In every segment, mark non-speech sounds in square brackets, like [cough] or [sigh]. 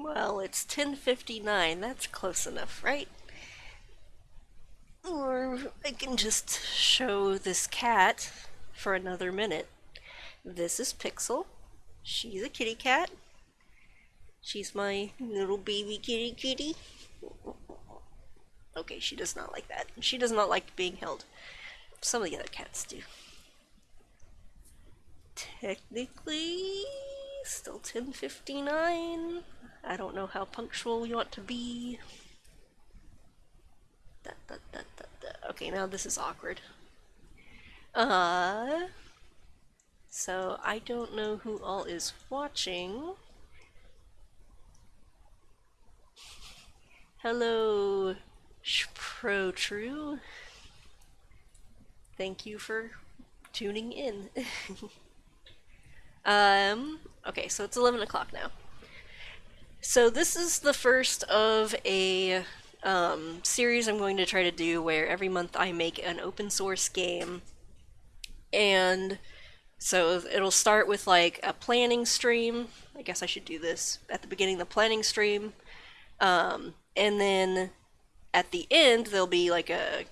Well, it's 10.59. That's close enough, right? Or I can just show this cat for another minute. This is Pixel. She's a kitty cat. She's my little baby kitty kitty. Okay, she does not like that. She does not like being held. Some of the other cats do. Technically, still 1059. I don't know how punctual you want to be. Okay, now this is awkward. Uh, so I don't know who all is watching. Hello, Pro True. Thank you for tuning in. [laughs] um, okay, so it's 11 o'clock now. So this is the first of a um, series I'm going to try to do where every month I make an open source game. And so it'll start with like a planning stream. I guess I should do this at the beginning, the planning stream. Um, and then at the end, there'll be like a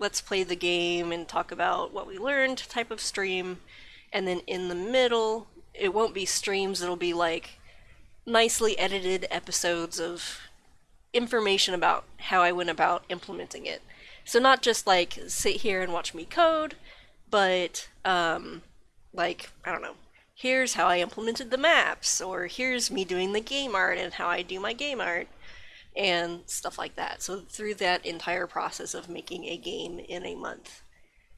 let's play the game and talk about what we learned type of stream. And then in the middle, it won't be streams, it'll be like nicely edited episodes of information about how I went about implementing it. So not just like sit here and watch me code, but um, like, I don't know, here's how I implemented the maps, or here's me doing the game art and how I do my game art, and stuff like that. So through that entire process of making a game in a month.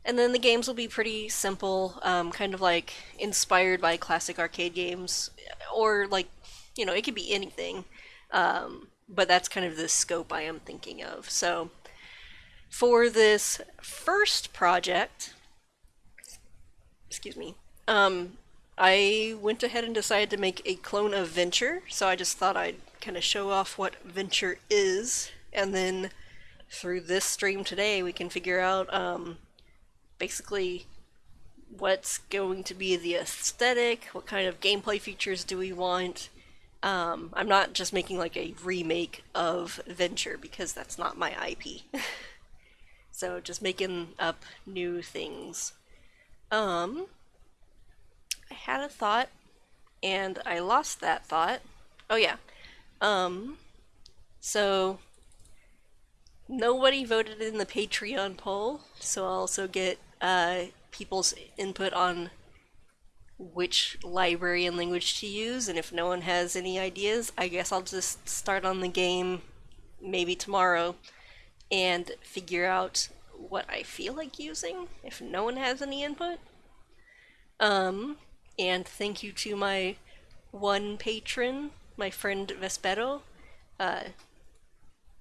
And then the games will be pretty simple, um, kind of like inspired by classic arcade games, or like, you know, it could be anything. Um, but that's kind of the scope I am thinking of. So for this first project, excuse me, um, I went ahead and decided to make a clone of Venture, so I just thought I'd kind of show off what Venture is, and then through this stream today we can figure out um, basically what's going to be the aesthetic, what kind of gameplay features do we want, um, I'm not just making like a remake of Venture because that's not my IP. [laughs] so just making up new things. Um, I had a thought and I lost that thought. Oh yeah. Um, so nobody voted in the Patreon poll, so I'll also get uh, people's input on which library and language to use, and if no one has any ideas, I guess I'll just start on the game maybe tomorrow and figure out what I feel like using if no one has any input. Um, and thank you to my one patron, my friend Vespero. Uh,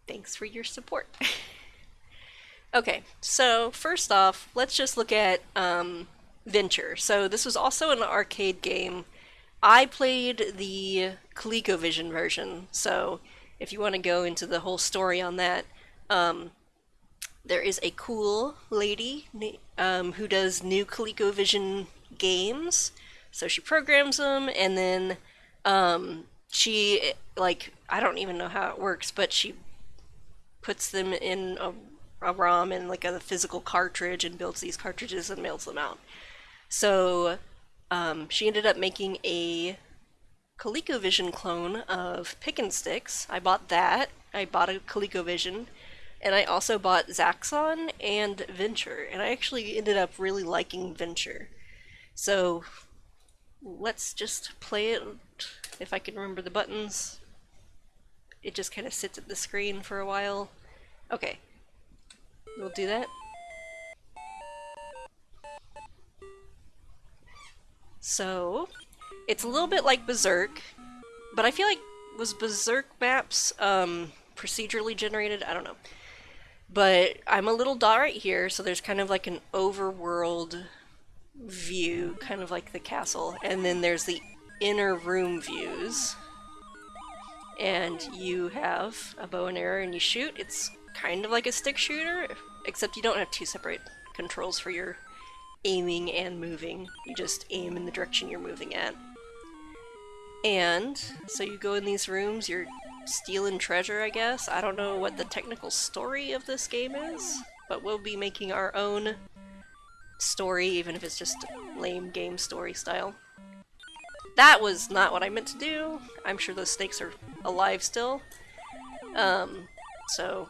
thanks for your support. [laughs] okay, so first off, let's just look at um, Venture. So this was also an arcade game. I played the ColecoVision version, so if you want to go into the whole story on that, um, there is a cool lady um, who does new ColecoVision games. So she programs them, and then um, she, like, I don't even know how it works, but she puts them in a, a ROM and like a physical cartridge and builds these cartridges and mails them out. So um, she ended up making a ColecoVision clone of Pickin' Sticks. I bought that. I bought a ColecoVision. And I also bought Zaxxon and Venture. And I actually ended up really liking Venture. So let's just play it. If I can remember the buttons. It just kind of sits at the screen for a while. Okay. We'll do that. So, it's a little bit like Berzerk, but I feel like was Berzerk maps um, procedurally generated? I don't know. But I'm a little dot right here, so there's kind of like an overworld view, kind of like the castle, and then there's the inner room views. And you have a bow and arrow and you shoot. It's kind of like a stick shooter, except you don't have two separate controls for your aiming and moving. You just aim in the direction you're moving at. And so you go in these rooms, you're stealing treasure, I guess. I don't know what the technical story of this game is, but we'll be making our own story, even if it's just lame game story style. That was not what I meant to do. I'm sure those snakes are alive still. Um, so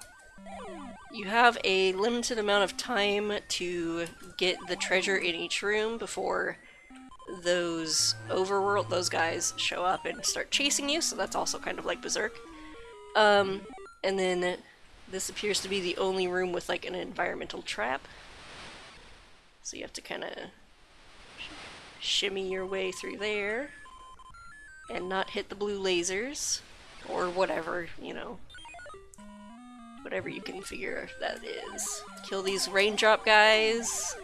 you have a limited amount of time to get the treasure in each room before those overworld, those guys show up and start chasing you, so that's also kind of like Berzerk. Um, and then this appears to be the only room with like an environmental trap. So you have to kind of shimmy your way through there and not hit the blue lasers or whatever, you know. Whatever you can figure that is. Kill these raindrop guys.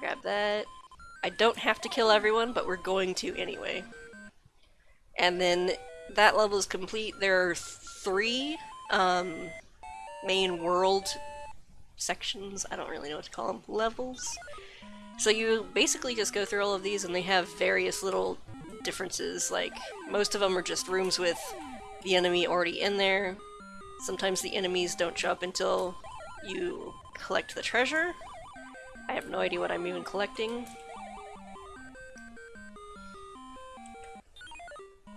Grab that. I don't have to kill everyone, but we're going to anyway. And then that level is complete. There are three um, main world sections, I don't really know what to call them, levels. So you basically just go through all of these and they have various little differences, like most of them are just rooms with the enemy already in there. Sometimes the enemies don't show up until you collect the treasure. I have no idea what I'm even collecting.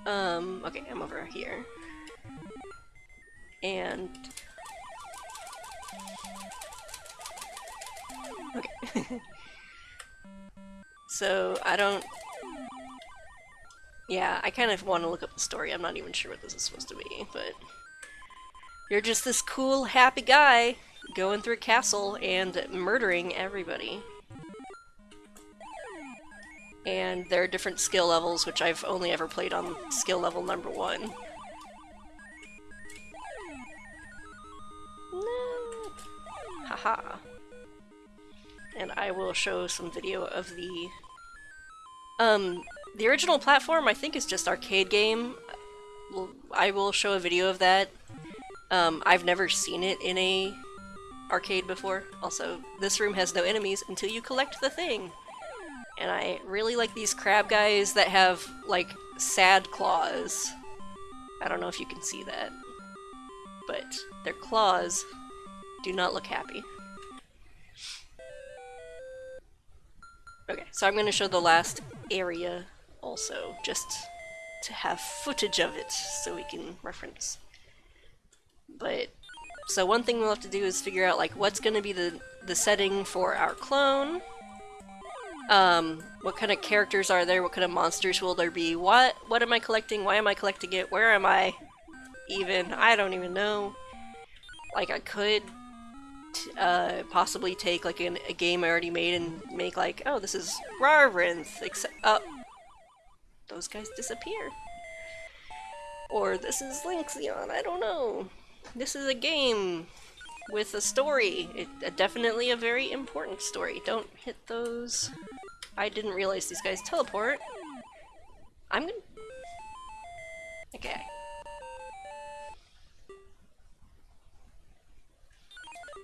Um, okay, I'm over here. And... Okay. [laughs] so, I don't... Yeah, I kind of want to look up the story. I'm not even sure what this is supposed to be, but... You're just this cool, happy guy going through a castle and murdering everybody and there are different skill levels, which I've only ever played on skill level number one. No. Haha. And I will show some video of the... Um, the original platform I think is just arcade game. I will show a video of that. Um, I've never seen it in a arcade before. Also, this room has no enemies until you collect the thing. And I really like these crab guys that have, like, sad claws. I don't know if you can see that. But their claws do not look happy. Okay, so I'm going to show the last area also, just to have footage of it so we can reference. But, so one thing we'll have to do is figure out, like, what's going to be the, the setting for our clone, um, what kind of characters are there? What kind of monsters will there be? What what am I collecting? Why am I collecting it? Where am I? Even I don't even know. Like I could uh, possibly take like an, a game I already made and make like, oh, this is Rawr Rinth, except uh, those guys disappear. Or this is Lynxion, I don't know. This is a game with a story. It, definitely a very important story. Don't hit those. I didn't realize these guys teleport. I'm gonna... Okay.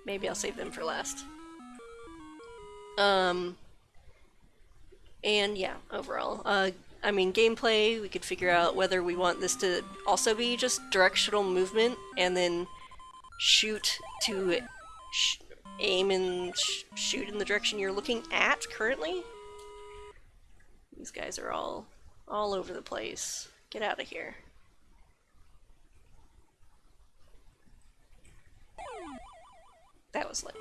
Maybe I'll save them for last. Um... And yeah, overall. Uh, I mean, gameplay, we could figure out whether we want this to also be just directional movement and then shoot to sh aim and sh shoot in the direction you're looking at currently. These guys are all all over the place. Get out of here. That was lame.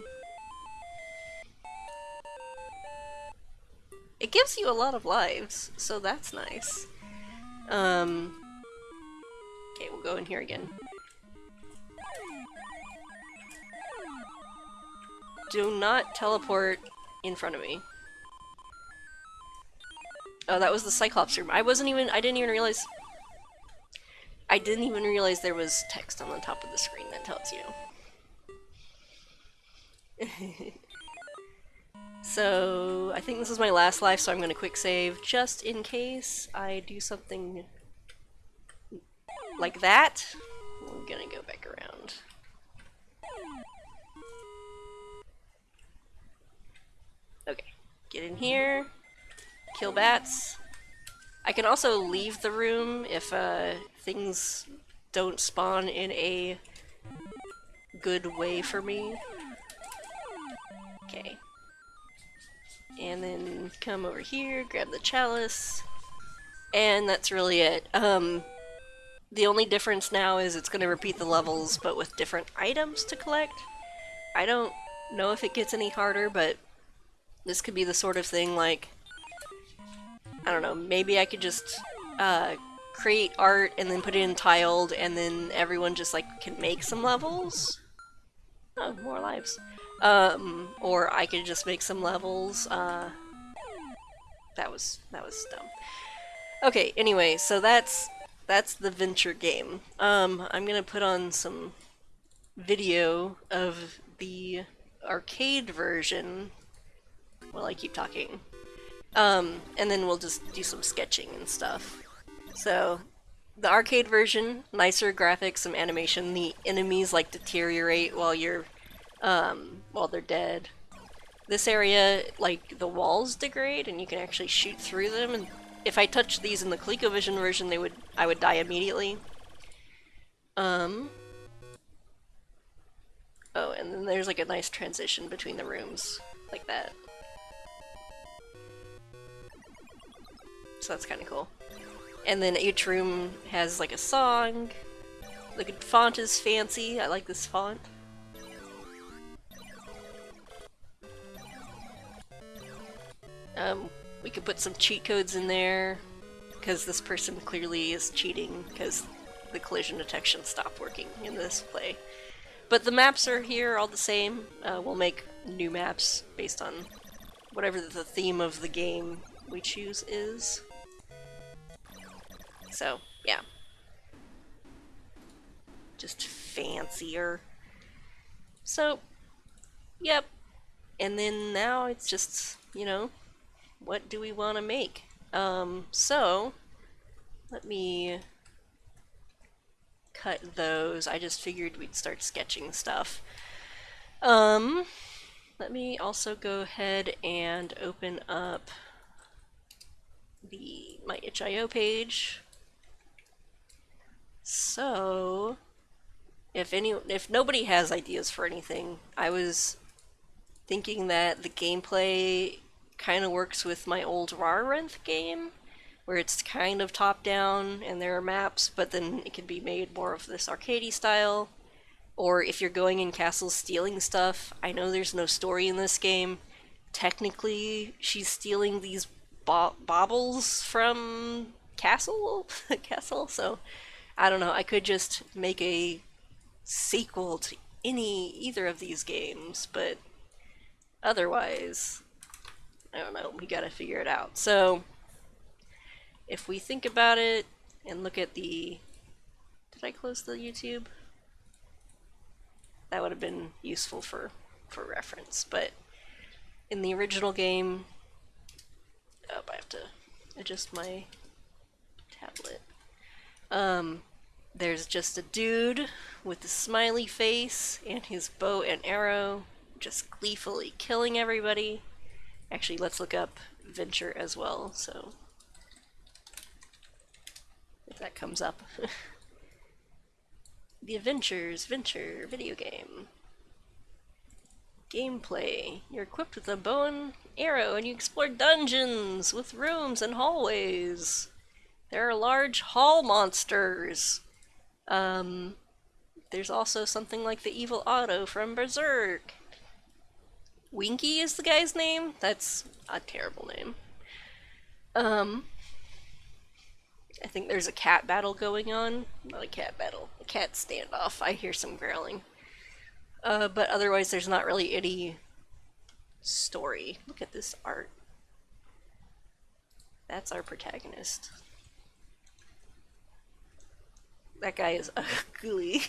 It gives you a lot of lives, so that's nice. Um, okay, we'll go in here again. Do not teleport in front of me. Oh, that was the Cyclops room. I wasn't even- I didn't even realize- I didn't even realize there was text on the top of the screen that tells you. [laughs] so, I think this is my last life, so I'm gonna quick save just in case I do something like that. I'm gonna go back around. Okay, get in here, kill bats. I can also leave the room if uh, things don't spawn in a good way for me. Okay. And then come over here, grab the chalice, and that's really it. Um, the only difference now is it's going to repeat the levels, but with different items to collect. I don't know if it gets any harder, but this could be the sort of thing like, I don't know, maybe I could just uh, create art and then put it in tiled and then everyone just like can make some levels. Oh, more lives. Um, or I could just make some levels. Uh, that was, that was dumb. Okay, anyway, so that's, that's the venture game. Um, I'm gonna put on some video of the arcade version while I keep talking. Um, and then we'll just do some sketching and stuff. So, the arcade version, nicer graphics, some animation. The enemies like deteriorate while you're, um, while they're dead. This area, like, the walls degrade and you can actually shoot through them. And if I touched these in the ColecoVision version, they would, I would die immediately. Um, oh, and then there's like a nice transition between the rooms, like that. So that's kind of cool. And then each room has like a song. The font is fancy. I like this font. Um, we could put some cheat codes in there because this person clearly is cheating because the collision detection stopped working in this play. But the maps are here all the same. Uh, we'll make new maps based on whatever the theme of the game we choose is. So, yeah. Just fancier. So, yep. And then now it's just, you know, what do we want to make? Um, so, let me cut those. I just figured we'd start sketching stuff. Um, let me also go ahead and open up the my itch.io page. So, if any, if nobody has ideas for anything, I was thinking that the gameplay kind of works with my old Rawr Rinth game, where it's kind of top-down and there are maps, but then it can be made more of this arcadey style. Or if you're going in castles stealing stuff, I know there's no story in this game. Technically, she's stealing these bo baubles from castle, [laughs] castle. So I don't know, I could just make a sequel to any either of these games, but otherwise, I don't know, we gotta figure it out. So, if we think about it and look at the... Did I close the YouTube? That would have been useful for, for reference, but in the original game... Oh, I have to adjust my tablet. Um, there's just a dude with a smiley face and his bow and arrow just gleefully killing everybody. Actually, let's look up Venture as well, so if that comes up. [laughs] the Adventures Venture video game. Gameplay. You're equipped with a bow and arrow and you explore dungeons with rooms and hallways. There are large hall monsters. Um, there's also something like the evil Otto from Berzerk. Winky is the guy's name? That's a terrible name. Um, I think there's a cat battle going on. Not a cat battle, a cat standoff. I hear some growling. Uh, but otherwise, there's not really any story. Look at this art. That's our protagonist. That guy is [laughs] ugly.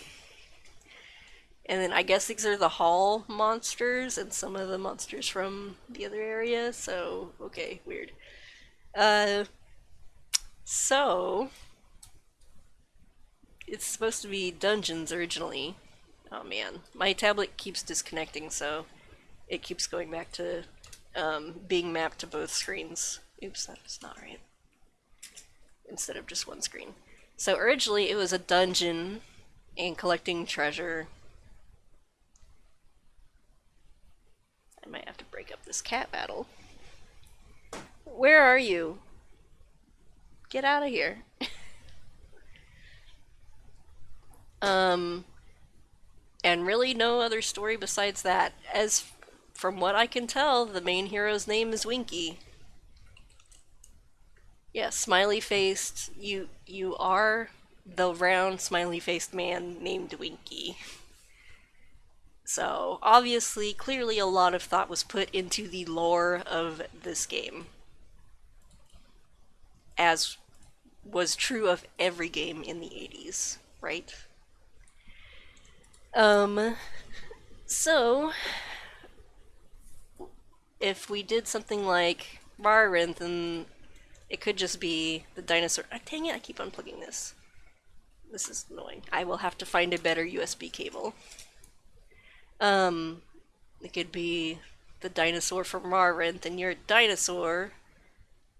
And then I guess these are the hall monsters and some of the monsters from the other area, so okay, weird. Uh, so, it's supposed to be dungeons originally. Oh man, my tablet keeps disconnecting, so it keeps going back to um, being mapped to both screens. Oops, that's not right. instead of just one screen. So originally it was a dungeon and collecting treasure. I might have to break up this cat battle. Where are you? Get out of here. [laughs] um, and really no other story besides that. As from what I can tell, the main hero's name is Winky. Yeah, smiley faced. You you are the round smiley faced man named Winky. [laughs] So obviously, clearly a lot of thought was put into the lore of this game. As was true of every game in the 80s, right? Um, so, if we did something like Rawr Rinth, and it could just be the dinosaur. Oh, dang it, I keep unplugging this. This is annoying. I will have to find a better USB cable. Um, it could be the dinosaur from Rawr Rinth, and you're a dinosaur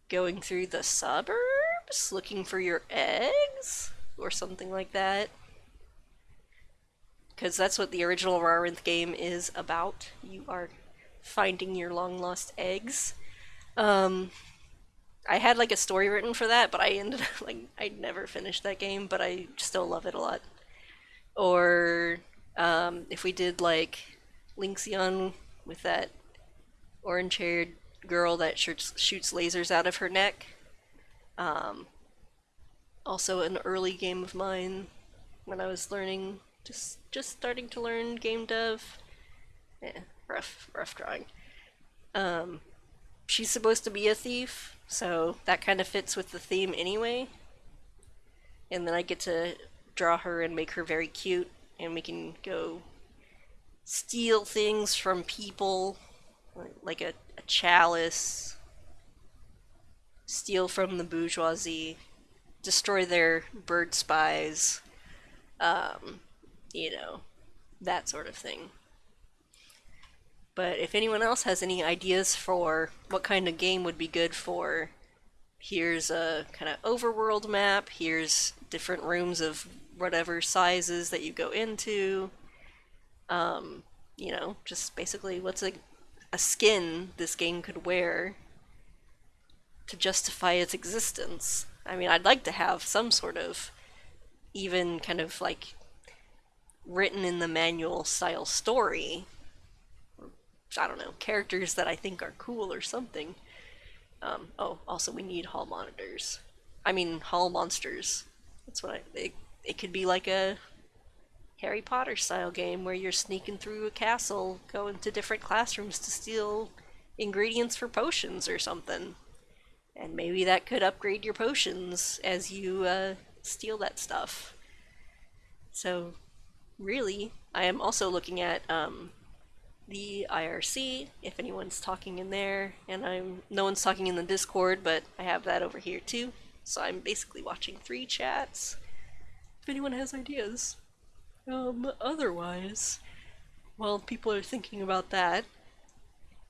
going through the suburbs looking for your eggs? Or something like that. Because that's what the original Rawr Rinth game is about. You are finding your long lost eggs. Um, I had like a story written for that, but I ended up like I never finished that game, but I still love it a lot. Or um, if we did like Lynxion with that orange-haired girl that shoots, shoots lasers out of her neck. Um, also, an early game of mine when I was learning, just just starting to learn game dev. Yeah, rough, rough drawing. Um, she's supposed to be a thief, so that kind of fits with the theme anyway. And then I get to draw her and make her very cute, and we can go steal things from people, like a, a chalice, steal from the bourgeoisie, destroy their bird spies, um, you know, that sort of thing. But if anyone else has any ideas for what kind of game would be good for, here's a kind of overworld map, here's different rooms of whatever sizes that you go into. Um, you know, just basically what's a, a skin this game could wear to justify its existence. I mean, I'd like to have some sort of even kind of like written in the manual style story I don't know, characters that I think are cool or something. Um, oh, also we need hall monitors. I mean, hall monsters. That's what I. It, it could be like a Harry Potter style game where you're sneaking through a castle, going to different classrooms to steal ingredients for potions or something. And maybe that could upgrade your potions as you uh, steal that stuff. So, really, I am also looking at um, the IRC, if anyone's talking in there, and I'm no one's talking in the Discord, but I have that over here too. So I'm basically watching three chats. If anyone has ideas. Um, otherwise, while people are thinking about that,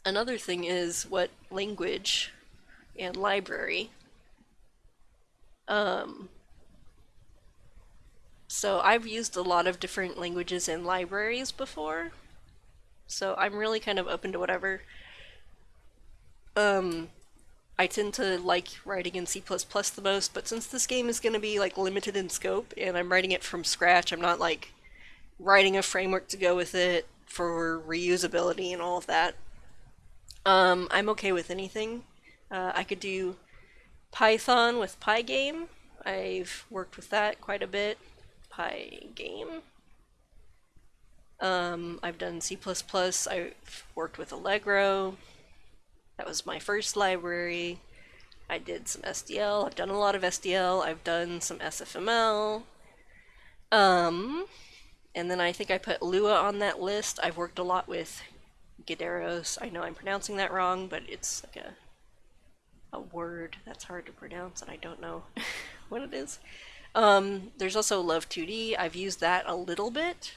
another thing is what language and library. Um, so I've used a lot of different languages and libraries before, so I'm really kind of open to whatever. Um, I tend to like writing in C++ the most, but since this game is going to be like limited in scope and I'm writing it from scratch, I'm not like writing a framework to go with it for reusability and all of that. Um, I'm okay with anything. Uh, I could do Python with Pygame. I've worked with that quite a bit. Pygame. Um, I've done C++, I've worked with Allegro. That was my first library. I did some SDL, I've done a lot of SDL, I've done some SFML. Um, and then I think I put Lua on that list. I've worked a lot with Gideros. I know I'm pronouncing that wrong, but it's like a a word that's hard to pronounce and I don't know [laughs] what it is. Um, there's also Love 2D. I've used that a little bit.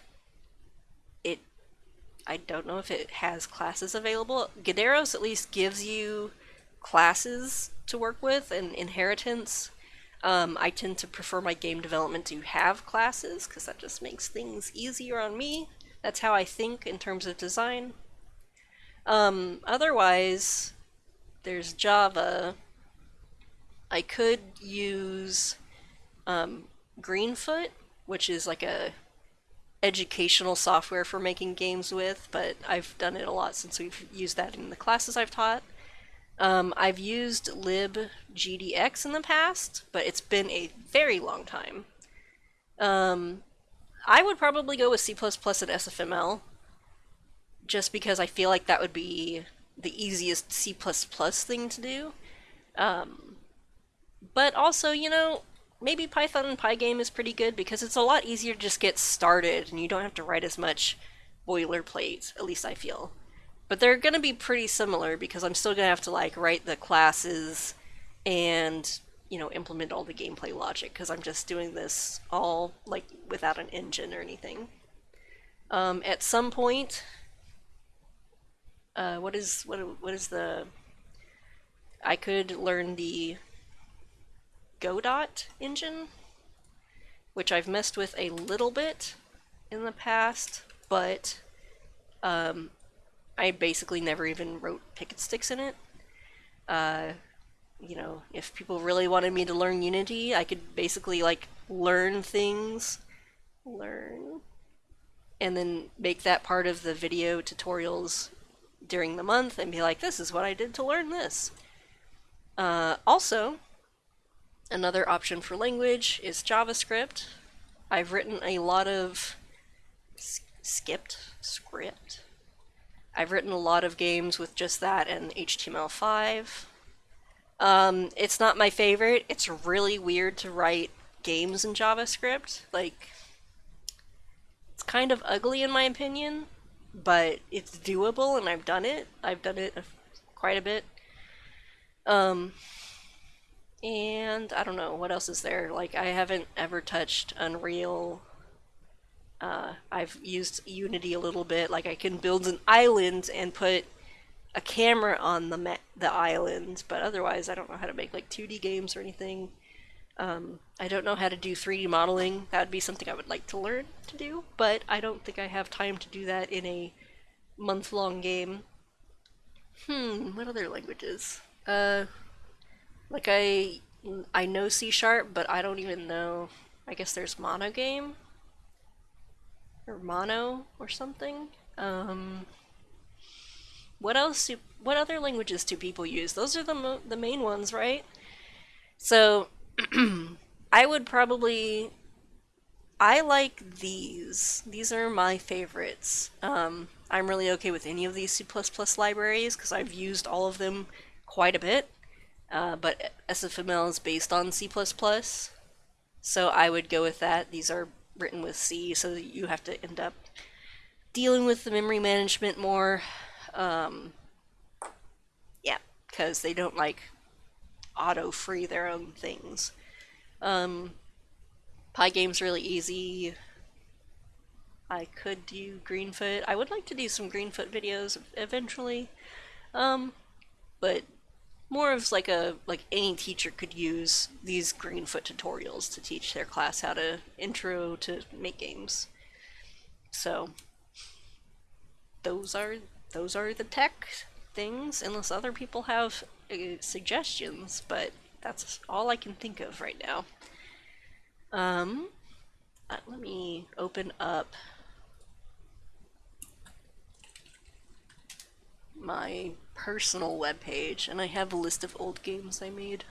I don't know if it has classes available. Gideros at least gives you classes to work with and inheritance. Um, I tend to prefer my game development to have classes because that just makes things easier on me. That's how I think in terms of design. Um, otherwise, there's Java. I could use um, Greenfoot, which is like a educational software for making games with, but I've done it a lot since we've used that in the classes I've taught. Um, I've used libgdx in the past, but it's been a very long time. Um, I would probably go with C++ and SFML, just because I feel like that would be the easiest C++ thing to do. Um, but also, you know, maybe Python and Pygame is pretty good because it's a lot easier to just get started and you don't have to write as much boilerplate, at least I feel. But they're going to be pretty similar because I'm still going to have to like write the classes and, you know, implement all the gameplay logic because I'm just doing this all like without an engine or anything. Um, at some point, uh, what is what what is the I could learn the Godot engine, which I've messed with a little bit in the past, but um, I basically never even wrote Pickin' Sticks in it. Uh, you know, if people really wanted me to learn Unity, I could basically like learn things, learn, and then make that part of the video tutorials during the month and be like, this is what I did to learn this. Uh, also, Another option for language is JavaScript. I've written a lot of skipped script. I've written a lot of games with just that and HTML5. Um, it's not my favorite. It's really weird to write games in JavaScript. Like, it's kind of ugly in my opinion, but it's doable and I've done it. I've done it quite a bit. Um, and I don't know, what else is there? Like, I haven't ever touched Unreal. Uh, I've used Unity a little bit. Like, I can build an island and put a camera on the the island, but otherwise, I don't know how to make like 2D games or anything. Um, I don't know how to do 3D modeling. That would be something I would like to learn to do, but I don't think I have time to do that in a month-long game. Hmm, what other languages? Uh, like I I know C sharp, but I don't even know. I guess there's Monogame or Mono or something. Um, what else? Do, what other languages do people use? Those are the the main ones, right? So [clears throat] I would probably. I like these. These are my favorites. Um, I'm really okay with any of these C++ libraries because I've used all of them quite a bit. Uh, but SFML is based on C++, so I would go with that. These are written with C, so you have to end up dealing with the memory management more. Um, yeah, because they don't like auto-free their own things. Um, Pygame's really easy. I could do Greenfoot. I would like to do some Greenfoot videos eventually. Um, but more of like a like any teacher could use these Greenfoot tutorials to teach their class how to intro to make games. So those are those are the tech things unless other people have uh, suggestions, but that's all I can think of right now. Um, uh, let me open up my personal webpage, and I have a list of old games I made.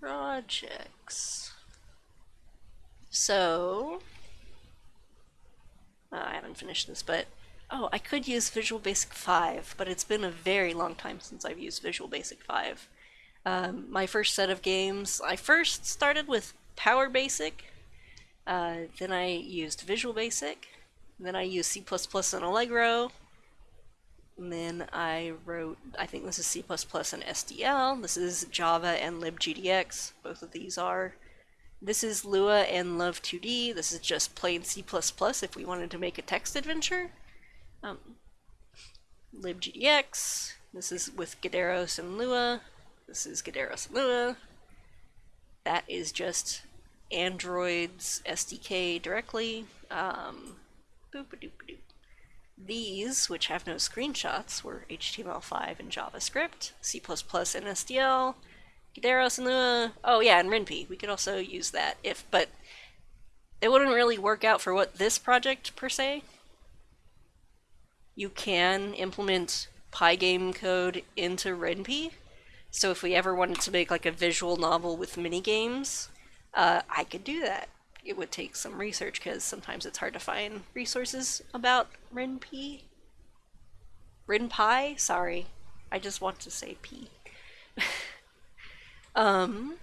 Projects. So, I haven't finished this, but oh, I could use Visual Basic 5, but it's been a very long time since I've used Visual Basic 5. Um, my first set of games, I first started with Power Basic, uh, then I used Visual Basic, then I used C++ and Allegro. And then I wrote, I think this is C++ and SDL. This is Java and libgdx. Both of these are. This is Lua and Love2D. This is just plain C++ if we wanted to make a text adventure. Um, libgdx, This is with Gideros and Lua. This is Gideros and Lua. That is just Android's SDK directly. Um, These, which have no screenshots, were HTML5 and JavaScript, C++ and SDL, Gideros and Lua. Oh yeah, and RenPy. We could also use that if, but it wouldn't really work out for what this project per se. You can implement Pygame code into RenPy. So if we ever wanted to make like a visual novel with mini games, uh, I could do that. It would take some research because sometimes it's hard to find resources about RenPy. RenPy? Sorry. I just want to say P. [laughs] um,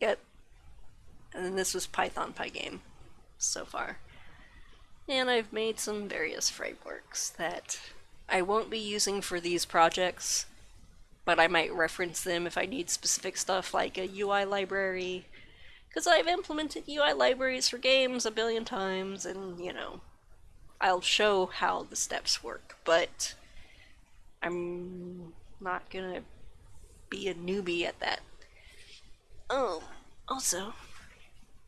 yep. And this was Python Pygame so far. And I've made some various frameworks that I won't be using for these projects, but I might reference them if I need specific stuff like a UI library, because I've implemented UI libraries for games a billion times, and, you know, I'll show how the steps work, but I'm not gonna be a newbie at that. Oh, also,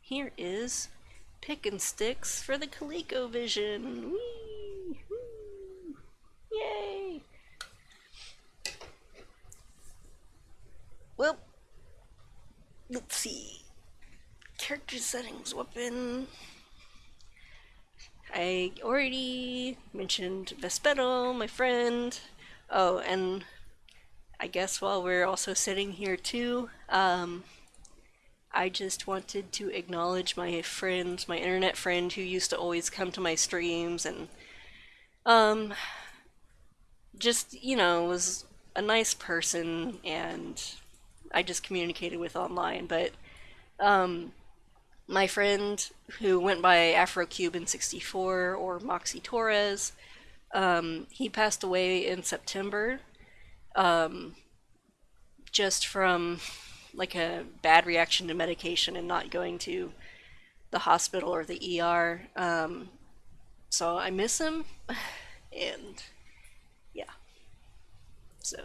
here is Pickin' Sticks for the ColecoVision. Whee! Yay! Well, let's see. Character settings, weapon. I already mentioned Vespero, my friend. Oh, and I guess while we're also sitting here too, um, I just wanted to acknowledge my friend, my internet friend who used to always come to my streams and um just, you know, was a nice person and I just communicated with online, but um my friend who went by AfroCuban64 or Moxie Torres, um, he passed away in September um, just from like a bad reaction to medication and not going to the hospital or the ER. Um, so I miss him, [sighs] and yeah. So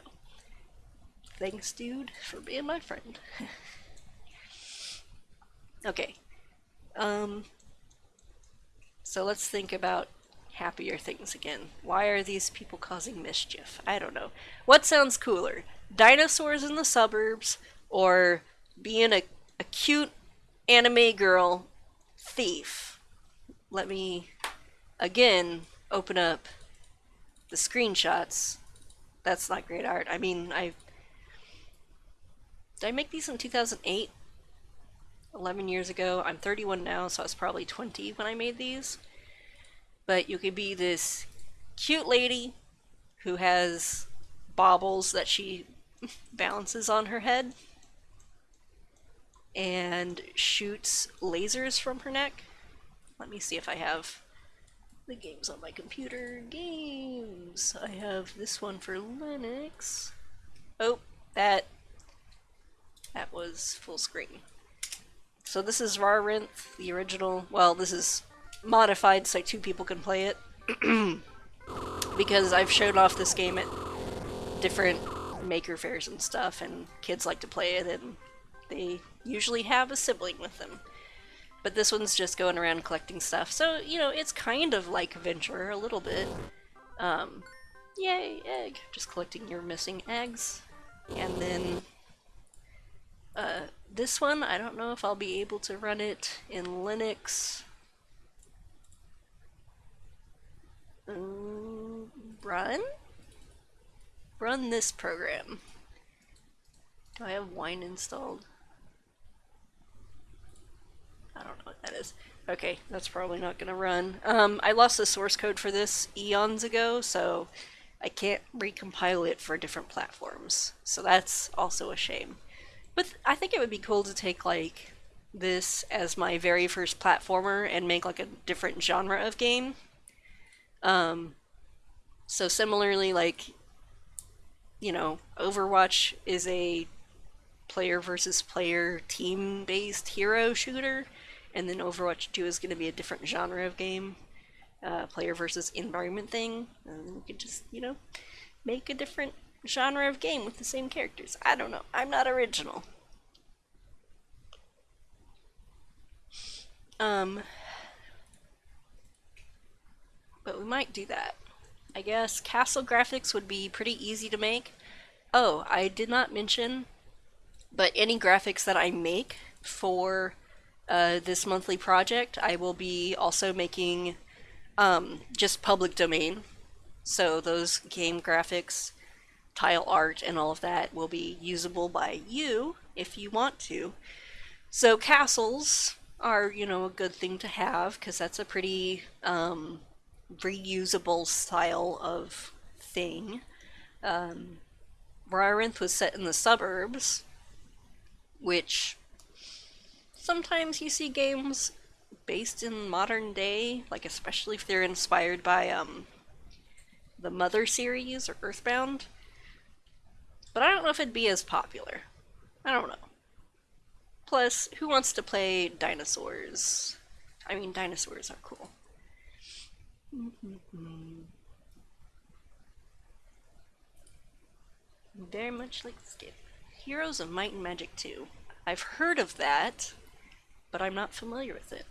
thanks, dude, for being my friend. [laughs] okay. Um. So let's think about happier things again. Why are these people causing mischief? I don't know. What sounds cooler? Dinosaurs in the suburbs or being a, a cute anime girl thief. Let me again open up the screenshots. That's not great art. I mean, I did I make these in 2008? 11 years ago. I'm 31 now, so I was probably 20 when I made these. But you could be this cute lady who has baubles that she [laughs] balances on her head and shoots lasers from her neck. Let me see if I have the games on my computer. Games! I have this one for Linux. Oh, that that was full screen. So this is Rawr Rinth, the original. Well, this is modified so two people can play it. [clears throat] because I've shown off this game at different maker fairs and stuff, and kids like to play it, and they usually have a sibling with them. But this one's just going around collecting stuff. So, you know, it's kind of like Venture a little bit. Um, yay, egg. Just collecting your missing eggs. And then uh, this one, I don't know if I'll be able to run it in Linux. Um, run? Run this program. Do I have wine installed? I don't know what that is. Okay, that's probably not going to run. Um, I lost the source code for this eons ago, so I can't recompile it for different platforms. So that's also a shame. But I think it would be cool to take like this as my very first platformer and make like a different genre of game. Um, so similarly, like, you know, Overwatch is a player versus player team-based hero shooter and then Overwatch 2 is going to be a different genre of game. uh, player versus environment thing, and we could just, you know, make a different genre of game with the same characters. I don't know. I'm not original. Um, but we might do that. I guess castle graphics would be pretty easy to make. Oh, I did not mention, but any graphics that I make for uh, this monthly project, I will be also making um, just public domain. So those game graphics, tile art, and all of that will be usable by you if you want to. So castles are, you know, a good thing to have because that's a pretty um, reusable style of thing. Um, was set in the suburbs, which sometimes you see games based in modern day, like especially if they're inspired by um, the Mother series or Earthbound. But I don't know if it'd be as popular. I don't know. Plus, who wants to play dinosaurs? I mean, dinosaurs are cool. Very much like Skip. Heroes of Might and Magic 2. I've heard of that, but I'm not familiar with it.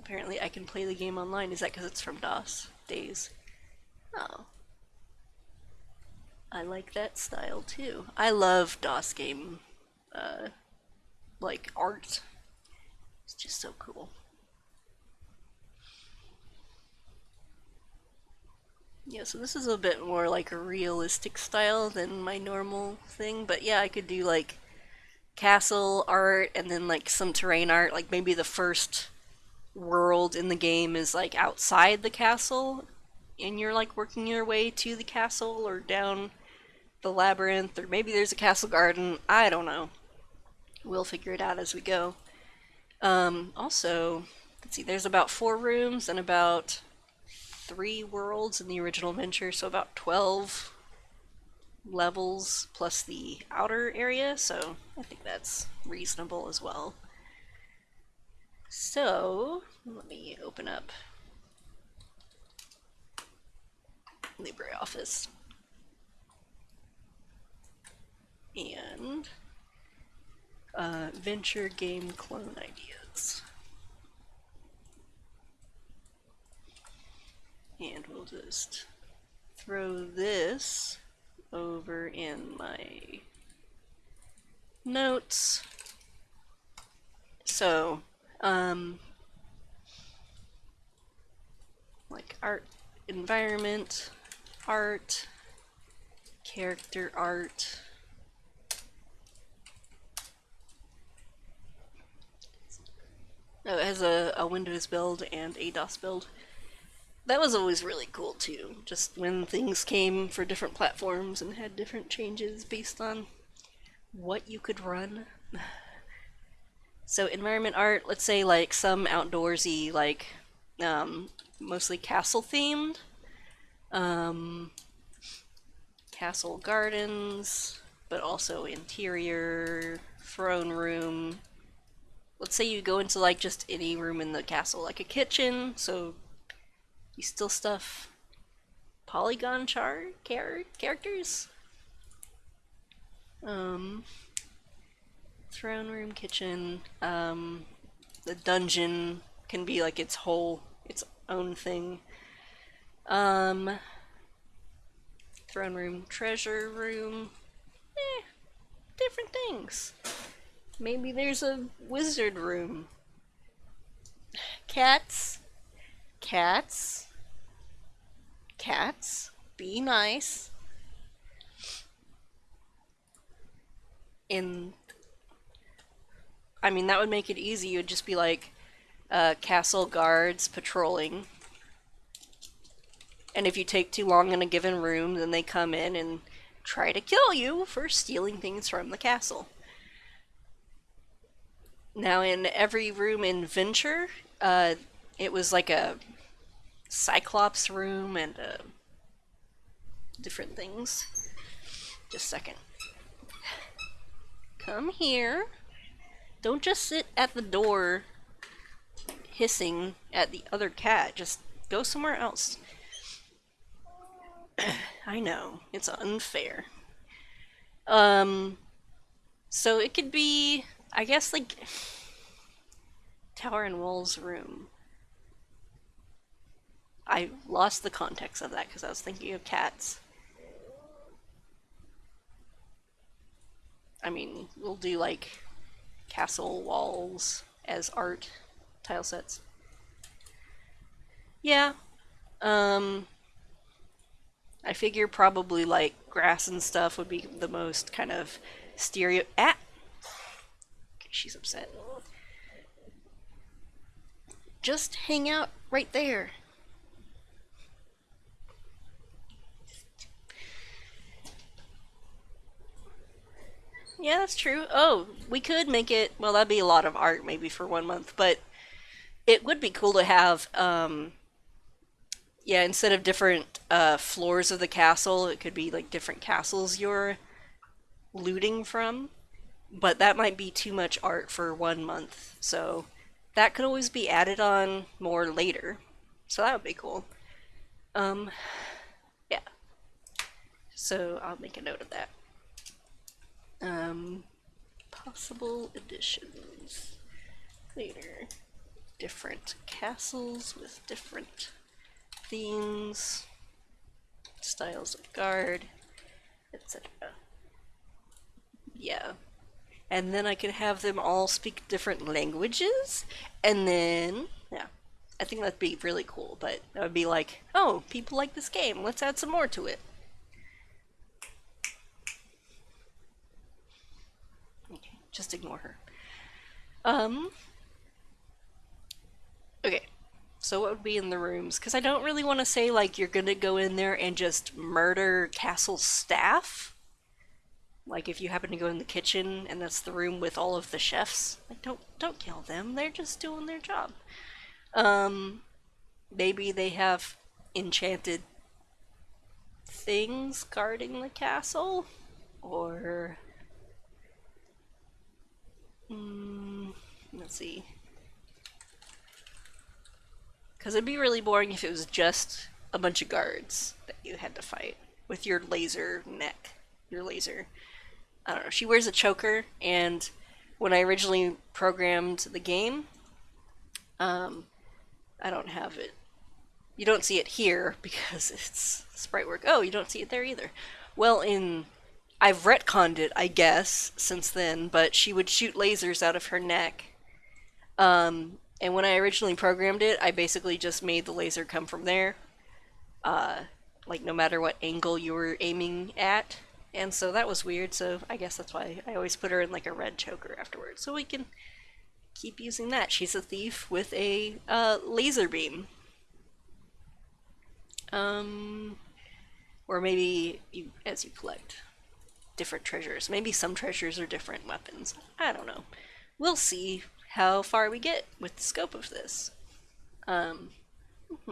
Apparently I can play the game online. Is that because it's from DOS days? Oh. I like that style too. I love DOS game, uh, like art. It's just so cool. Yeah, so this is a bit more like a realistic style than my normal thing, but yeah, I could do like castle art and then like some terrain art, like maybe the first world in the game is like outside the castle and you're like working your way to the castle or down the labyrinth or maybe there's a castle garden. I don't know. We'll figure it out as we go. Um, also, let's see, there's about four rooms and about three worlds in the original Venture, so about 12 levels plus the outer area, so I think that's reasonable as well. So, let me open up LibreOffice. And uh, venture game clone ideas. And we'll just throw this over in my notes. So, um, like art, environment, art, character art, Oh, it has a, a Windows build and a DOS build that was always really cool too. Just when things came for different platforms and had different changes based on what you could run. [sighs] So environment art, let's say like some outdoorsy, like um, mostly castle themed. Um, castle gardens, but also interior, throne room. Let's say you go into like just any room in the castle, like a kitchen, so you still stuff polygon char char characters? Um, throne room, kitchen, um, the dungeon can be like its whole, its own thing. Um, throne room, treasure room, eh, different things. Maybe there's a wizard room. Cats, cats, cats, be nice. In, I mean, that would make it easy. You'd just be like uh, castle guards patrolling. And if you take too long in a given room, then they come in and try to kill you for stealing things from the castle. Now, in every room in Venture, uh, it was like a Cyclops room and uh, different things. Just a second. Come here. Don't just sit at the door hissing at the other cat. Just go somewhere else. [clears throat] I know, it's unfair. Um, so it could be, I guess, like Tower and Wall's room. I lost the context of that because I was thinking of cats. I mean, we'll do like castle walls as art tile sets. Yeah. Um, I figure probably like grass and stuff would be the most kind of stereo. Ah! Okay, she's upset. Just hang out right there. Yeah, that's true. Oh, we could make it. Well, that'd be a lot of art maybe for one month, but it would be cool to have. Um, yeah, instead of different uh, floors of the castle, it could be like different castles you're looting from. But that might be too much art for one month, so that could always be added on more later. So that would be cool. Um, yeah. So I'll make a note of that. Um, possible additions later. Different castles with different themes, styles of guard, etc. Yeah. And then I could have them all speak different languages, and then, yeah. I think that'd be really cool, but that would be like, oh, people like this game, let's add some more to it. Just ignore her. Um. Okay. So what would be in the rooms? Because I don't really want to say, like, you're gonna go in there and just murder castle staff. Like, if you happen to go in the kitchen and that's the room with all of the chefs, like, don't, don't kill them. They're just doing their job. Um, maybe they have enchanted things guarding the castle? Or Mm, let's see. Because it'd be really boring if it was just a bunch of guards that you had to fight with your laser neck. Your laser. I don't know. She wears a choker, and when I originally programmed the game, um, I don't have it. You don't see it here [laughs] because it's sprite work. Oh, you don't see it there either. Well, in I've retconned it, I guess, since then, but she would shoot lasers out of her neck. Um, and when I originally programmed it, I basically just made the laser come from there. Uh, like, no matter what angle you were aiming at. And so that was weird, so I guess that's why I always put her in like a red choker afterwards. So we can keep using that. She's a thief with a uh, laser beam. Um, or maybe you, as you collect different treasures. Maybe some treasures are different weapons. I don't know. We'll see how far we get with the scope of this. Um, [laughs]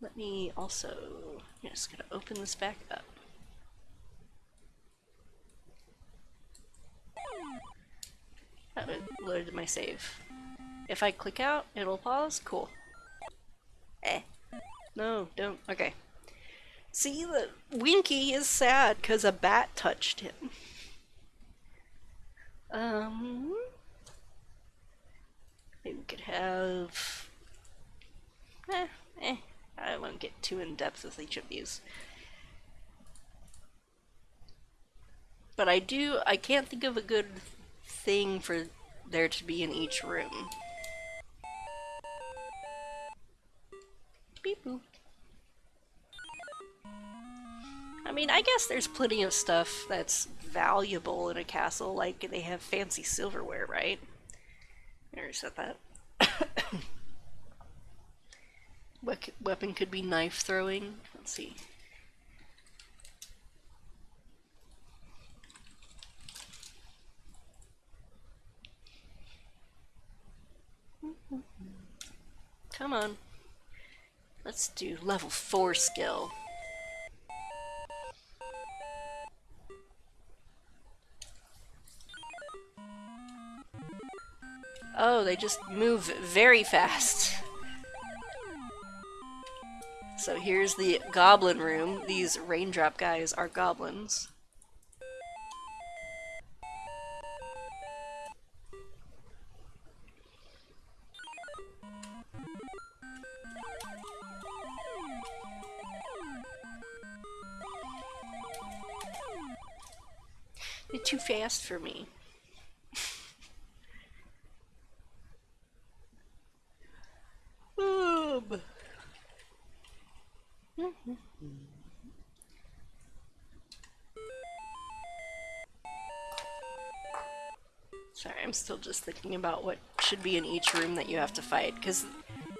let me also, I'm just gonna open this back up. That loaded my save. If I click out, it'll pause? Cool. Eh. No, don't. Okay. See, the Winky is sad because a bat touched him. Um, maybe we could have. Eh, eh. I won't get too in depth with each of these. But I do. I can't think of a good thing for there to be in each room. Beep. I mean, I guess there's plenty of stuff that's valuable in a castle, like they have fancy silverware, right? I already said that. [coughs] what weapon could be knife throwing? Let's see. Mm-hmm. Come on. Let's do level 4 skill. Oh, they just move very fast. So here's the goblin room. These raindrop guys are goblins. Fast for me. um. Sorry, I'm still just thinking about what should be in each room that you have to fight, because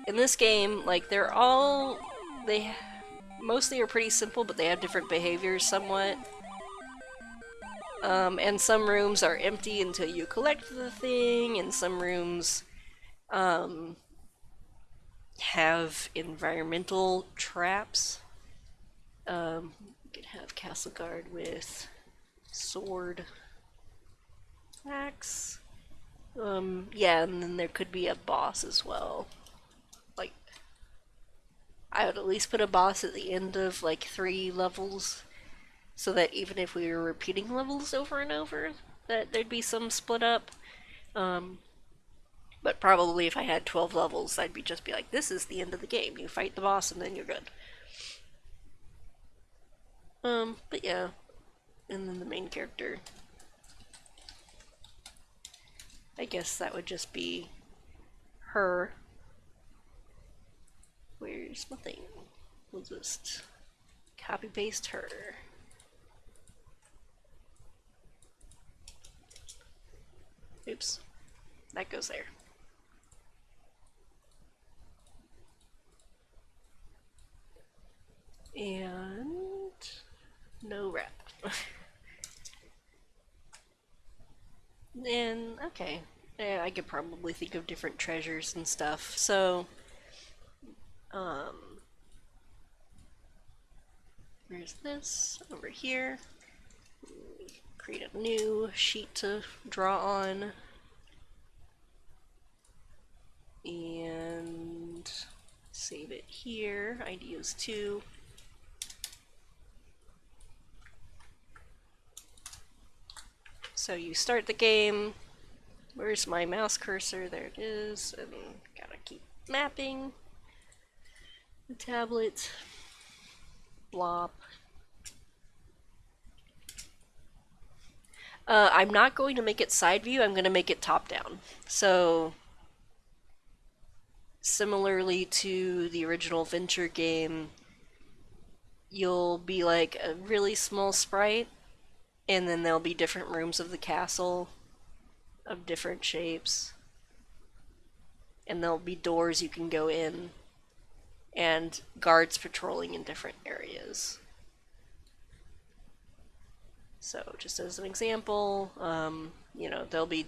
in this game, like, they're all... they mostly are pretty simple, but they have different behaviors somewhat. Um, and some rooms are empty until you collect the thing, and some rooms um, have environmental traps. Um, you could have Castle Guard with sword, axe. Um, yeah, and then there could be a boss as well. Like, I would at least put a boss at the end of like three levels so that even if we were repeating levels over and over, that there'd be some split up. Um, but probably if I had 12 levels, I'd be just be like, this is the end of the game. You fight the boss and then you're good. Um, but yeah. And then the main character. I guess that would just be her. Where's my thing? We'll just copy paste her. Oops. That goes there. And no wrap. and [laughs] okay. Yeah, I could probably think of different treasures and stuff. So um where's this? Over here create a new sheet to draw on. And save it here, ideas 2. So you start the game, where's my mouse cursor? There it is, and gotta keep mapping the tablet, blop, Uh, I'm not going to make it side view, I'm going to make it top down. So, similarly to the original Venture game, you'll be like a really small sprite, and then there'll be different rooms of the castle of different shapes. And there'll be doors you can go in, and guards patrolling in different areas. So just as an example, um, you know, there'll be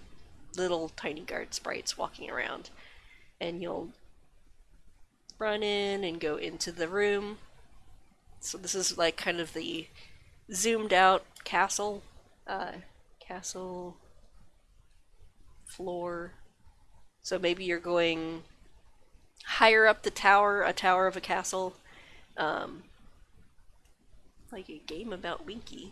little tiny guard sprites walking around and you'll run in and go into the room. So this is like kind of the zoomed out castle, uh, castle floor. So maybe you're going higher up the tower, a tower of a castle, um, like a game about Winky.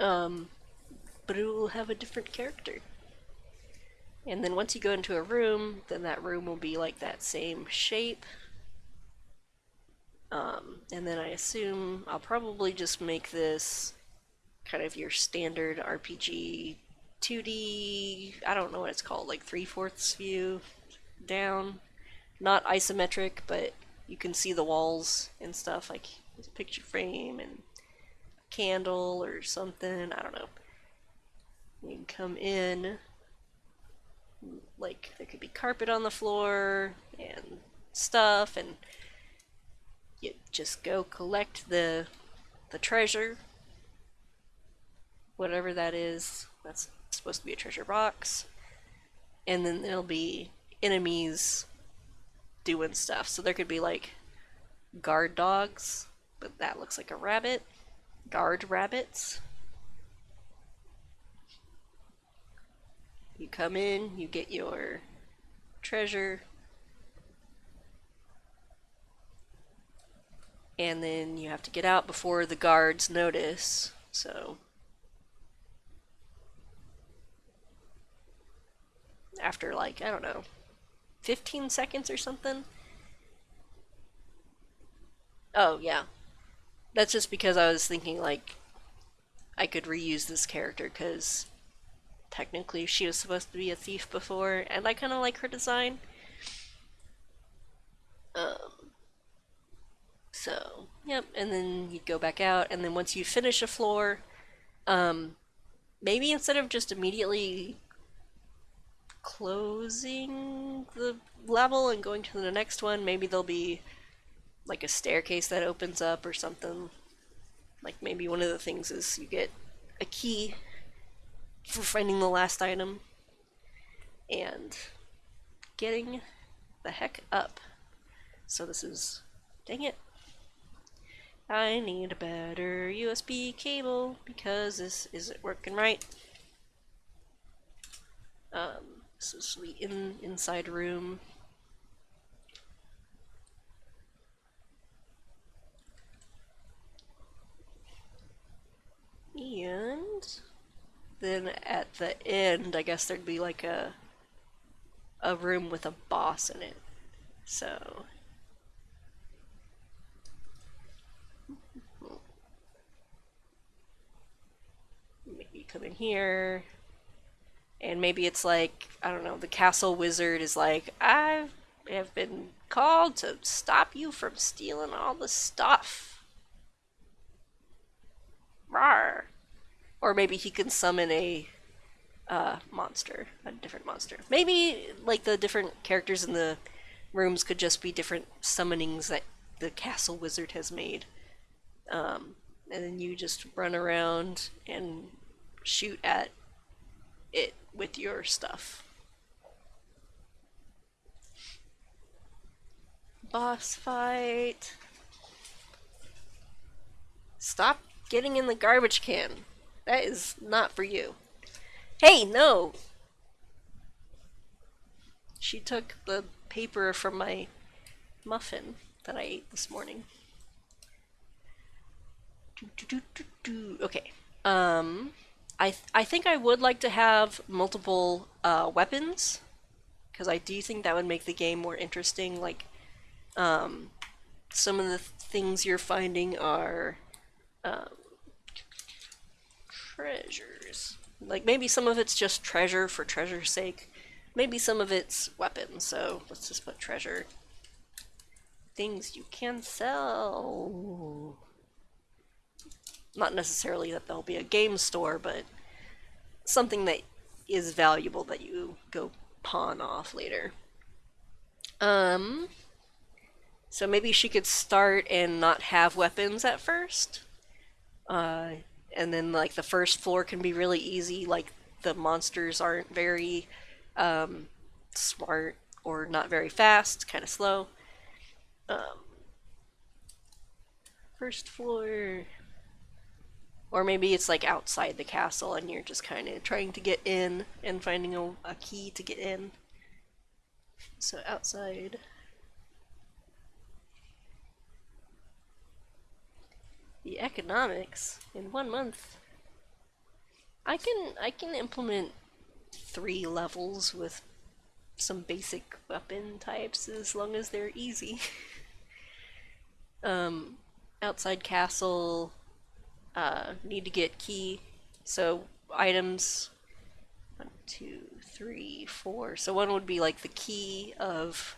Um, but it will have a different character. And then once you go into a room, then that room will be like that same shape. Um, and then I assume I'll probably just make this kind of your standard RPG 2D, I don't know what it's called, like 3 fourths view down. Not isometric, but you can see the walls and stuff, like a picture frame and candle or something. I don't know. You can come in, like there could be carpet on the floor and stuff, and you just go collect the the treasure, whatever that is. That's supposed to be a treasure box, and then there'll be enemies doing stuff. So there could be like guard dogs, but that looks like a rabbit. Guard rabbits. You come in, you get your treasure, and then you have to get out before the guards notice. So after like, I don't know, 15 seconds or something. Oh, yeah. That's just because I was thinking like I could reuse this character because technically she was supposed to be a thief before and I kind of like her design. Um, so, yep, and then you go back out and then once you finish a floor, um, maybe instead of just immediately closing the level and going to the next one, maybe there'll be like a staircase that opens up or something. Like maybe one of the things is you get a key for finding the last item and getting the heck up. So this is, dang it. I need a better USB cable because this isn't working right. Um, this is the in, inside room. And then at the end, I guess there'd be like a a room with a boss in it. So maybe come in here. And maybe it's like, I don't know, the castle wizard is like, I have been called to stop you from stealing all the stuff. Rawr. Or maybe he can summon a uh, monster, a different monster. Maybe like the different characters in the rooms could just be different summonings that the castle wizard has made. Um, and then you just run around and shoot at it with your stuff. Boss fight. Stop getting in the garbage can. That is not for you. Hey, no! She took the paper from my muffin that I ate this morning. Okay. Um... I, th I think I would like to have multiple uh, weapons because I do think that would make the game more interesting. Like, um, some of the th things you're finding are um, treasures. Like, maybe some of it's just treasure for treasure's sake. Maybe some of it's weapons, so let's just put treasure. Things you can sell not necessarily that there'll be a game store, but something that is valuable that you go pawn off later. Um, so maybe she could start and not have weapons at first. Uh, and then like the first floor can be really easy, like the monsters aren't very um, smart or not very fast, kind of slow. Um, first floor or maybe it's like outside the castle and you're just kind of trying to get in and finding a, a key to get in. So outside. The economics in one month. I can I can implement three levels with some basic weapon types as long as they're easy. [laughs] um, outside castle, uh, need to get key. So items, one, two, three, four. So one would be like the key of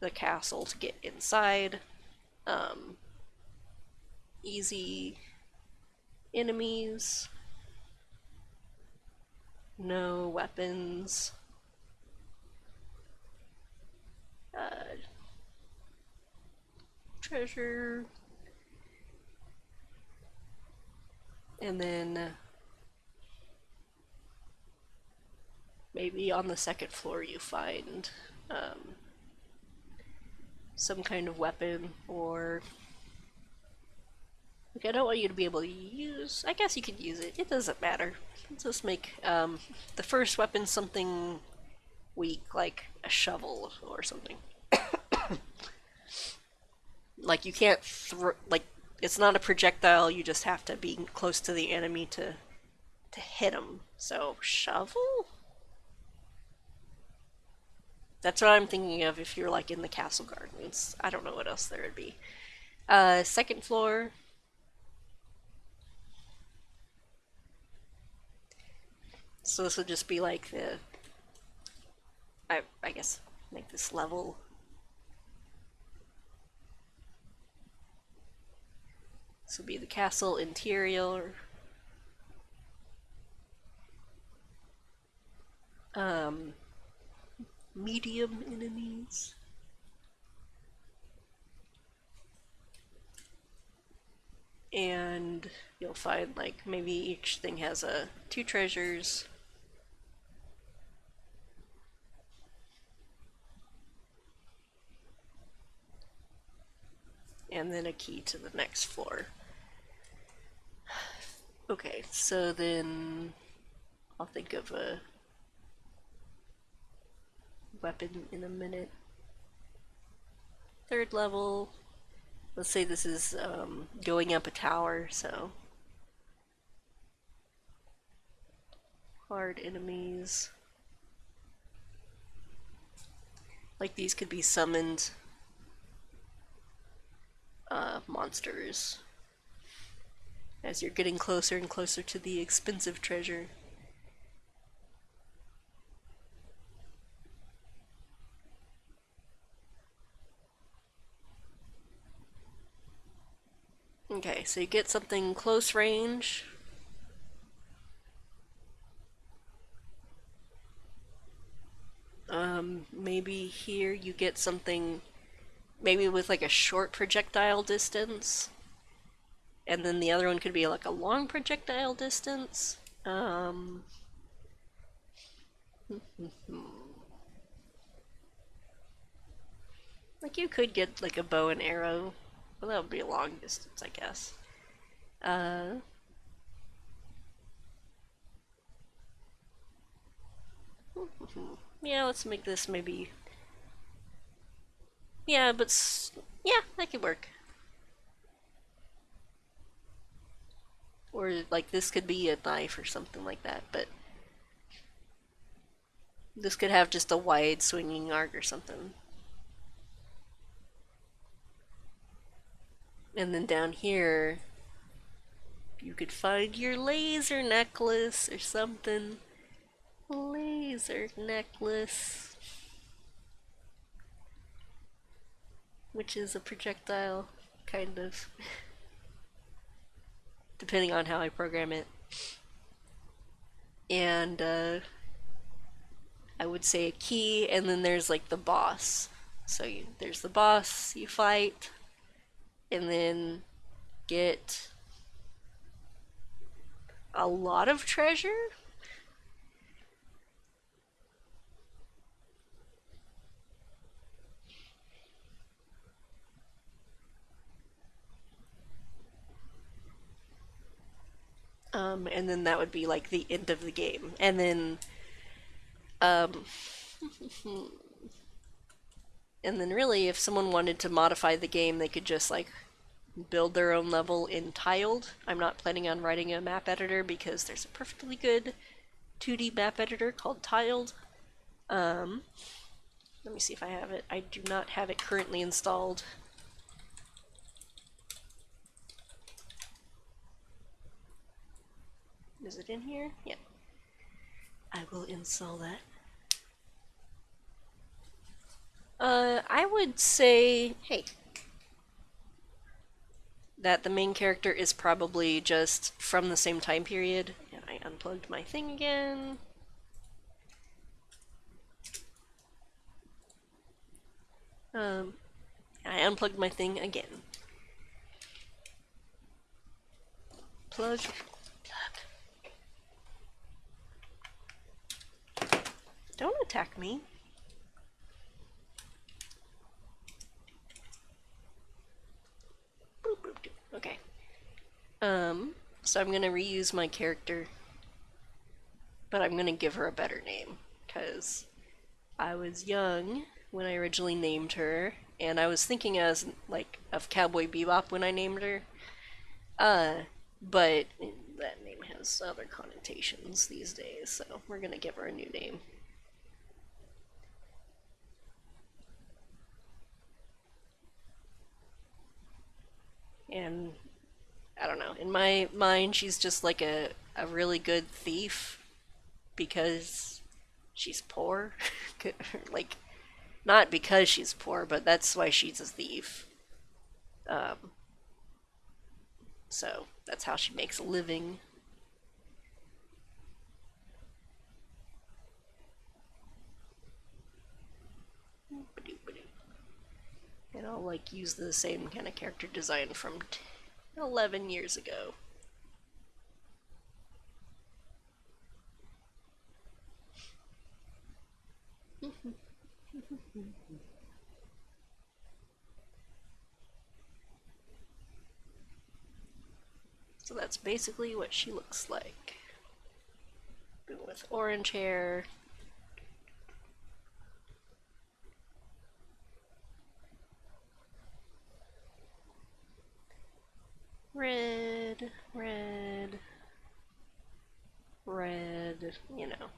the castle to get inside. Um, easy enemies. No weapons. Uh, treasure and then maybe on the second floor you find um, some kind of weapon or like I don't want you to be able to use I guess you could use it it doesn't matter Let's just make um, the first weapon something weak like a shovel or something [coughs] like you can't throw like it's not a projectile you just have to be close to the enemy to to hit them so shovel that's what I'm thinking of if you're like in the castle gardens. I don't know what else there would be. Uh, second floor. So this would just be like the, I, I guess, make this level. This would be the castle interior. Um, medium enemies. And you'll find like maybe each thing has a two treasures. And then a key to the next floor. [sighs] Okay, so then I'll think of a weapon in a minute. Third level, let's say this is um, going up a tower, so hard enemies. Like these could be summoned uh, monsters as you're getting closer and closer to the expensive treasure. Okay, so you get something close range. Um, maybe here you get something, maybe with like a short projectile distance. And then the other one could be like a long projectile distance. Um, [laughs] like you could get like a bow and arrow well, that would be a long distance, I guess. Uh, [laughs] yeah, let's make this maybe... Yeah, but... Yeah, that could work. Or, like, this could be a knife or something like that, but... This could have just a wide swinging arc or something. And then down here, you could find your laser necklace or something. Laser necklace. Which is a projectile, kind of. [laughs] Depending on how I program it. And, uh, I would say a key, and then there's like the boss. So you, there's the boss you fight, and then get a lot of treasure. Um, and then that would be like the end of the game. And then, um, [laughs] And then really, if someone wanted to modify the game, they could just like build their own level in Tiled. I'm not planning on writing a map editor because there's a perfectly good 2D map editor called Tiled. Um, let me see if I have it. I do not have it currently installed. Is it in here? Yeah. I will install that. Uh, I would say, hey, that the main character is probably just from the same time period. And I unplugged my thing again. Um, I unplugged my thing again. Plug, plug. Don't attack me. Okay. Um, so I'm gonna reuse my character, but I'm gonna give her a better name, because I was young when I originally named her, and I was thinking as, like, of Cowboy Bebop when I named her. Uh, but that name has other connotations these days, so we're gonna give her a new name. And I don't know. In my mind, she's just like a, a really good thief because she's poor. [laughs] like, not because she's poor, but that's why she's a thief. Um, so that's how she makes a living. And I'll like use the same kind of character design from 11 years ago. [laughs] so that's basically what she looks like. With orange hair, red, red, red, you know.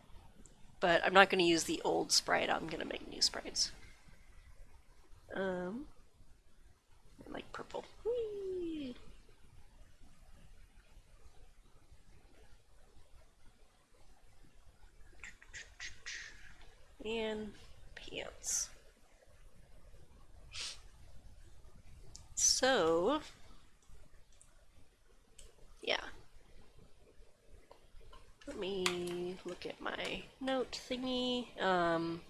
But I'm not going to use the old sprite, I'm going to make new sprites. Um, I like purple. Whee! And pants. So, yeah. Let me look at my note thingy. Um,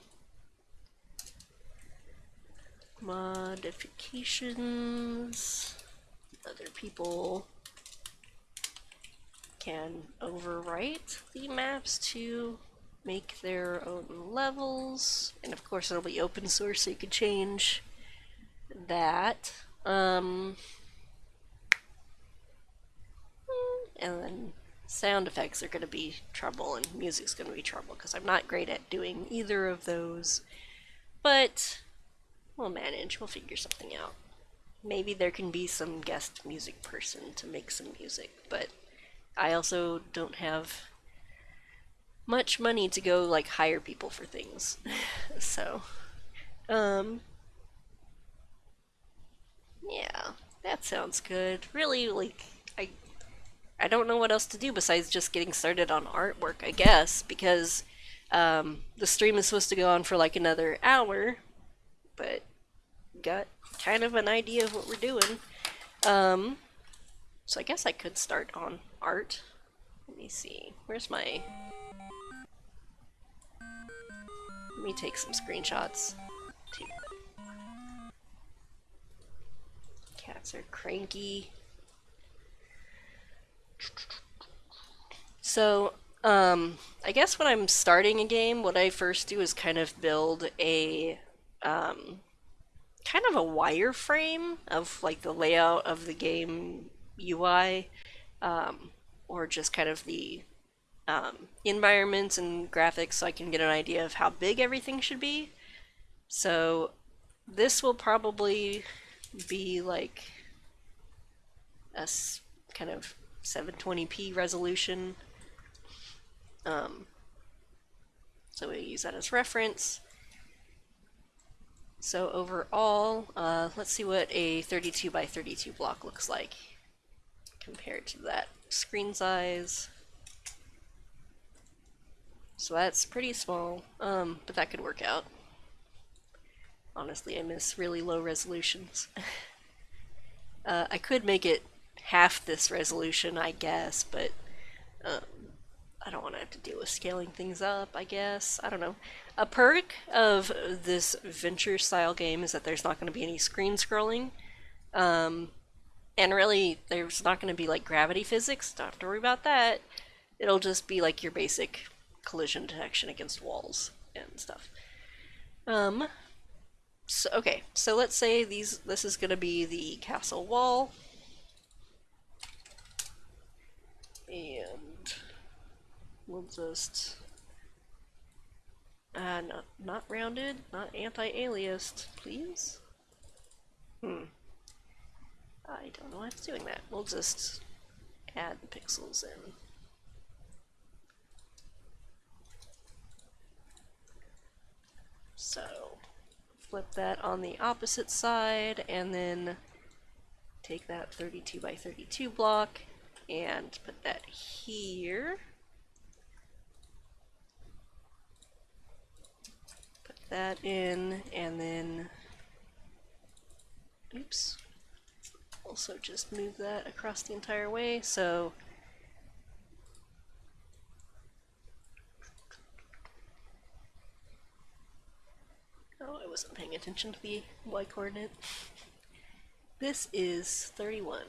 modifications. Other people can overwrite the maps to make their own levels. And of course it'll be open source so you can change that. Um, and then sound effects are going to be trouble and music's going to be trouble because I'm not great at doing either of those. But we'll manage, we'll figure something out. Maybe there can be some guest music person to make some music, but I also don't have much money to go like hire people for things. [laughs] so, um, yeah, that sounds good. Really, like, I don't know what else to do besides just getting started on artwork, I guess, because um, the stream is supposed to go on for like another hour, but got kind of an idea of what we're doing. Um, so I guess I could start on art. Let me see. Where's my... Let me take some screenshots. Cats are cranky. So, um, I guess when I'm starting a game, what I first do is kind of build a, um, kind of a wireframe of like the layout of the game UI, um, or just kind of the um, environments and graphics so I can get an idea of how big everything should be. So this will probably be like a kind of 720p resolution. Um, so we use that as reference. So overall, uh, let's see what a 32 by 32 block looks like compared to that screen size. So that's pretty small, um, but that could work out. Honestly, I miss really low resolutions. [laughs] uh, I could make it half this resolution, I guess, but um, I don't want to have to deal with scaling things up, I guess. I don't know. A perk of this venture style game is that there's not going to be any screen scrolling. Um, and really, there's not going to be like gravity physics. Don't have to worry about that. It'll just be like your basic collision detection against walls. and stuff. Um, so, okay, so let's say these this is going to be the castle wall. And we'll just uh, not, not rounded, not anti-aliased, please. Hmm. I don't know why it's doing that. We'll just add the pixels in. So, flip that on the opposite side, and then take that 32 by 32 block and put that here. Put that in, and then, oops, also just move that across the entire way, so Oh, I wasn't paying attention to the y coordinate. [laughs] This is 31.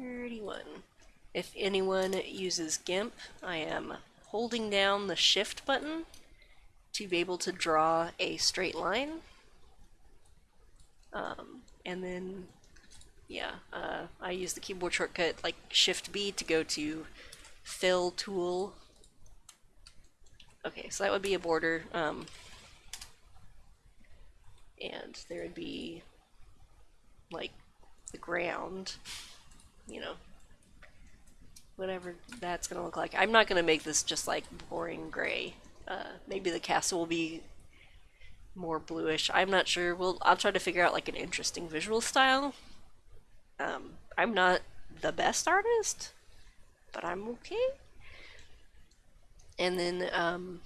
31. If anyone uses GIMP, I am holding down the shift button to be able to draw a straight line. Um, and then, yeah, uh, I use the keyboard shortcut like Shift B to go to Fill Tool. Okay, so that would be a border. Um, and there would be like the ground you know, whatever that's going to look like. I'm not going to make this just like boring gray. Uh, maybe the castle will be more bluish. I'm not sure. We'll, I'll try to figure out like an interesting visual style. Um, I'm not the best artist, but I'm okay. And then um,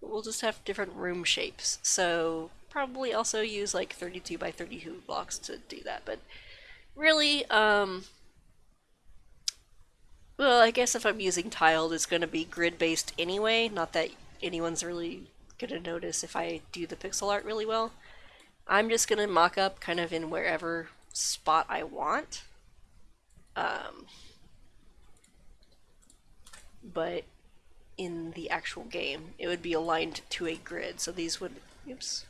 we'll just have different room shapes. So probably also use like 32 by 32 blocks to do that. But really, um, well, I guess if I'm using tiled, it's going to be grid-based anyway. Not that anyone's really going to notice if I do the pixel art really well. I'm just going to mock up kind of in wherever spot I want. Um, but in the actual game, it would be aligned to a grid. So these would, oops,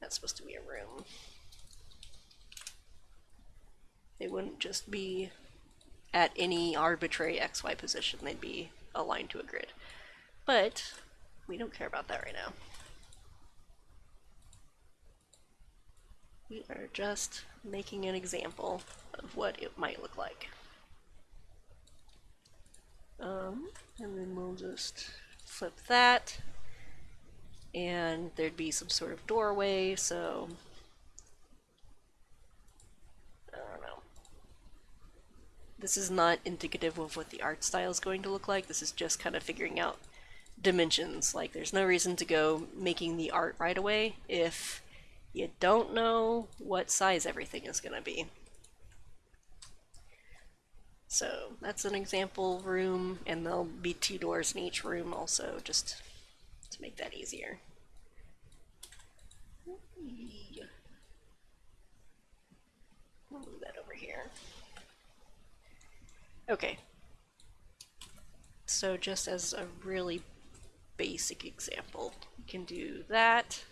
that's supposed to be a room. They wouldn't just be at any arbitrary xy position. They'd be aligned to a grid. But we don't care about that right now. We are just making an example of what it might look like. Um, and then we'll just flip that and there'd be some sort of doorway, so This is not indicative of what the art style is going to look like. This is just kind of figuring out dimensions. Like, there's no reason to go making the art right away if you don't know what size everything is going to be. So that's an example room, and there'll be two doors in each room also, just to make that easier. move that over here. Okay. So just as a really basic example, you can do that.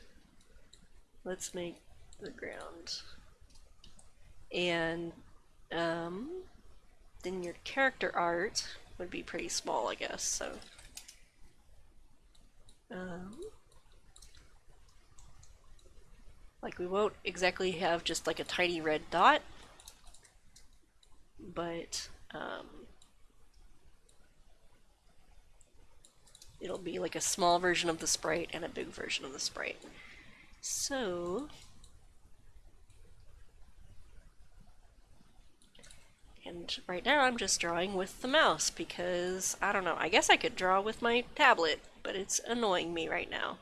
Let's make the ground. And um, then your character art would be pretty small, I guess, so. Um, like we won't exactly have just like a tiny red dot, but um, it'll be like a small version of the sprite and a big version of the sprite. So, and right now I'm just drawing with the mouse because, I don't know, I guess I could draw with my tablet, but it's annoying me right now.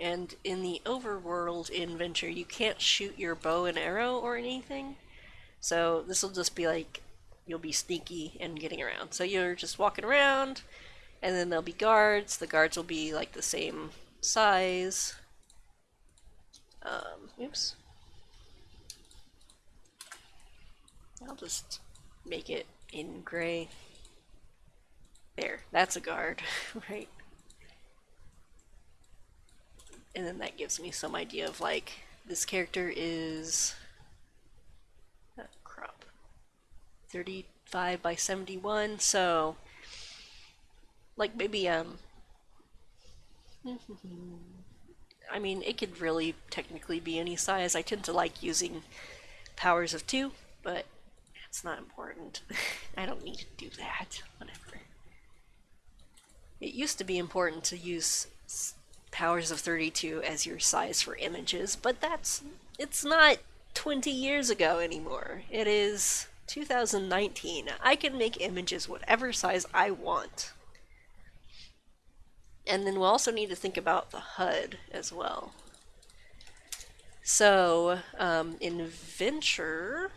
And in the overworld in Venture, you can't shoot your bow and arrow or anything. So this will just be like, you'll be sneaky and getting around. So you're just walking around, and then there'll be guards. The guards will be like the same size. Um, oops. I'll just make it in gray. There, that's a guard, [laughs] right? And then that gives me some idea of like, this character is uh, crop 35 by 71, so like maybe um I mean it could really technically be any size. I tend to like using powers of two, but it's not important. [laughs] I don't need to do that. Whatever. It used to be important to use powers of 32 as your size for images, but that's it's not 20 years ago anymore. It is 2019. I can make images whatever size I want. And then we'll also need to think about the HUD as well. So, um, in Venture,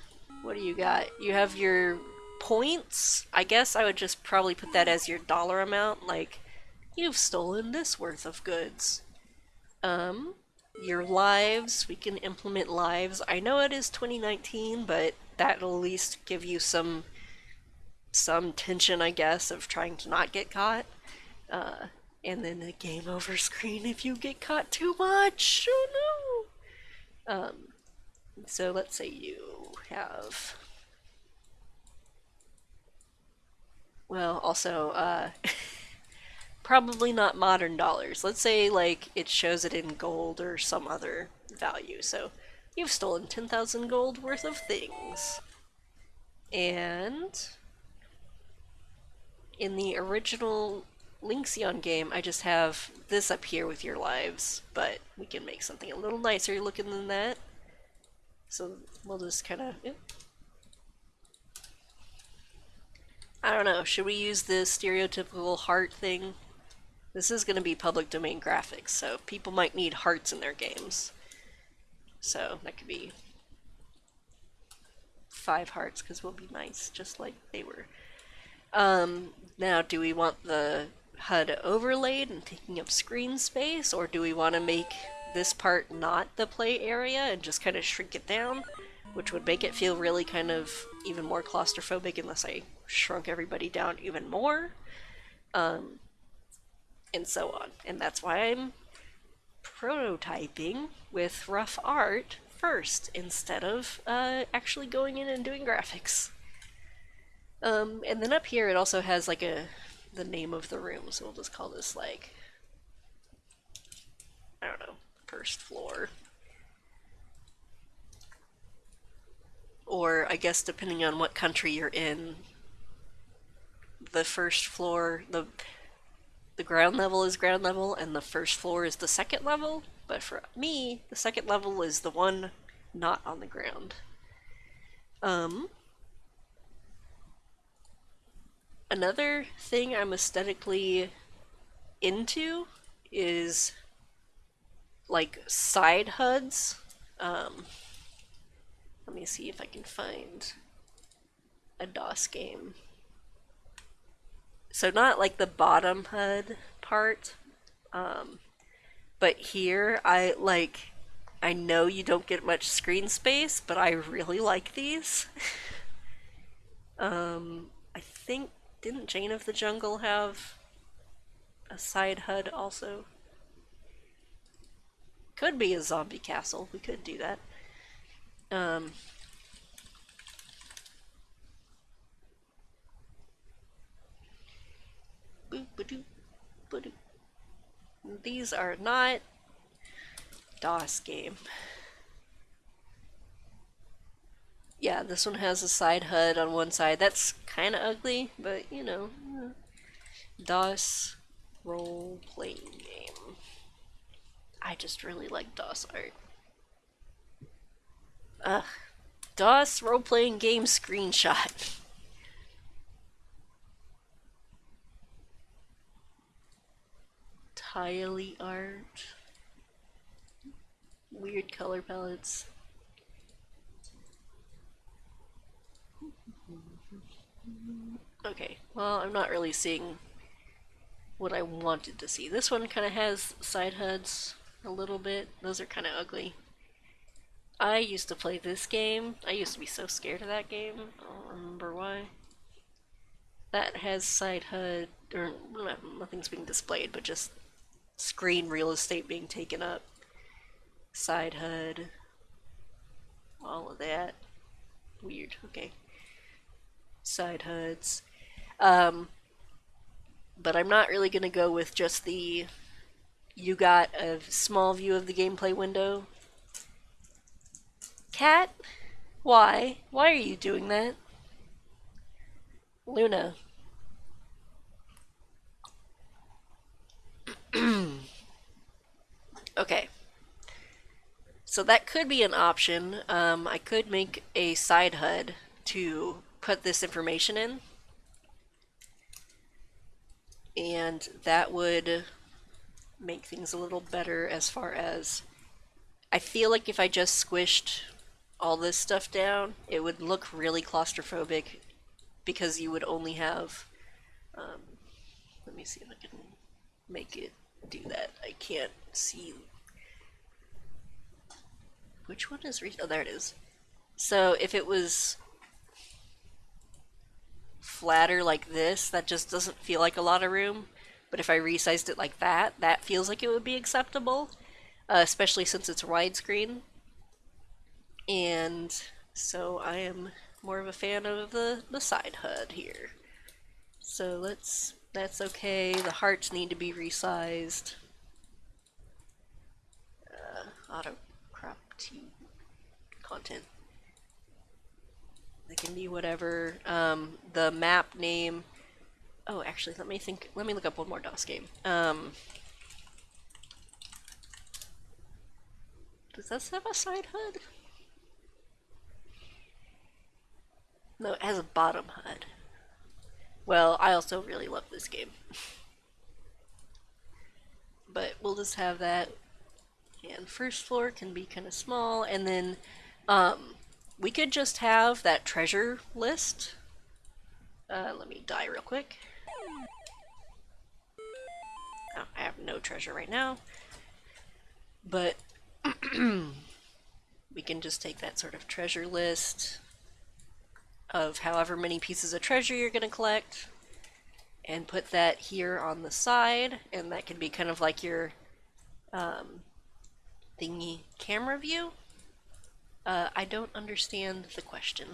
what do you got? You have your points. I guess I would just probably put that as your dollar amount, like, you've stolen this worth of goods. Um, your lives, we can implement lives. I know it is 2019, but that'll at least give you some some tension, I guess, of trying to not get caught. Uh, and then the game over screen if you get caught too much. Oh no! Um, so let's say you have. Well, also, uh, [laughs] probably not modern dollars. Let's say, like, it shows it in gold or some other value. So, you've stolen 10,000 gold worth of things. And in the original Lynxion game, I just have this up here with your lives, but we can make something a little nicer looking than that. So we'll just kind of... I don't know, should we use the stereotypical heart thing? This is going to be public domain graphics, so people might need hearts in their games. So that could be five hearts, because we'll be nice, just like they were. Um, now, do we want the HUD overlaid and taking up screen space, or do we want to make this part not the play area and just kind of shrink it down, which would make it feel really kind of even more claustrophobic unless I shrunk everybody down even more, um, and so on. And that's why I'm prototyping with rough art first instead of uh, actually going in and doing graphics. Um, and then up here it also has like a the name of the room, so we'll just call this like I don't know, first floor. Or I guess depending on what country you're in, the first floor, the the ground level is ground level and the first floor is the second level, but for me, the second level is the one not on the ground. Um, another thing I'm aesthetically into is like side HUDs. Um, let me see if I can find a DOS game. So not like the bottom HUD part, um, but here I like, I know you don't get much screen space, but I really like these. [laughs] um, I think, didn't Jane of the Jungle have a side HUD also? Could be a zombie castle. We could do that. Um, these are not DOS game. Yeah, this one has a side HUD on one side. That's kind of ugly, but you know, DOS role-playing game. I just really like DOS art. Ugh. DOS role-playing game screenshot. [laughs] Tiley art. Weird color palettes. Okay, well, I'm not really seeing what I wanted to see. This one kind of has side HUDs a little bit. Those are kind of ugly. I used to play this game. I used to be so scared of that game. I don't remember why. That has side HUD, or nothing's being displayed, but just screen real estate being taken up. Side HUD. All of that. Weird, okay. Side HUDs. Um, but I'm not really going to go with just the you got a small view of the gameplay window. Cat? Why? Why are you doing that? Luna. [clears throat] okay. So that could be an option. Um, I could make a side HUD to put this information in. And that would make things a little better as far as I feel like if I just squished all this stuff down, it would look really claustrophobic because you would only have um, let me see if I can make it do that. I can't see which one is oh there it is. So if it was flatter like this, that just doesn't feel like a lot of room. But if I resized it like that, that feels like it would be acceptable, uh, especially since it's widescreen. And so I am more of a fan of the, the side HUD here. So let's, that's okay. The hearts need to be resized. Uh, auto crop T content. They can be whatever. Um, the map name Oh, actually, let me think. Let me look up one more DOS game. Um, does this have a side HUD? No, it has a bottom HUD. Well, I also really love this game. but we'll just have that. And first floor can be kind of small. And then um, we could just have that treasure list. Uh, let me die real quick. Oh, I have no treasure right now. But [clears throat] we can just take that sort of treasure list of however many pieces of treasure you're going to collect and put that here on the side and that can be kind of like your um, thingy camera view. Uh, I don't understand the question.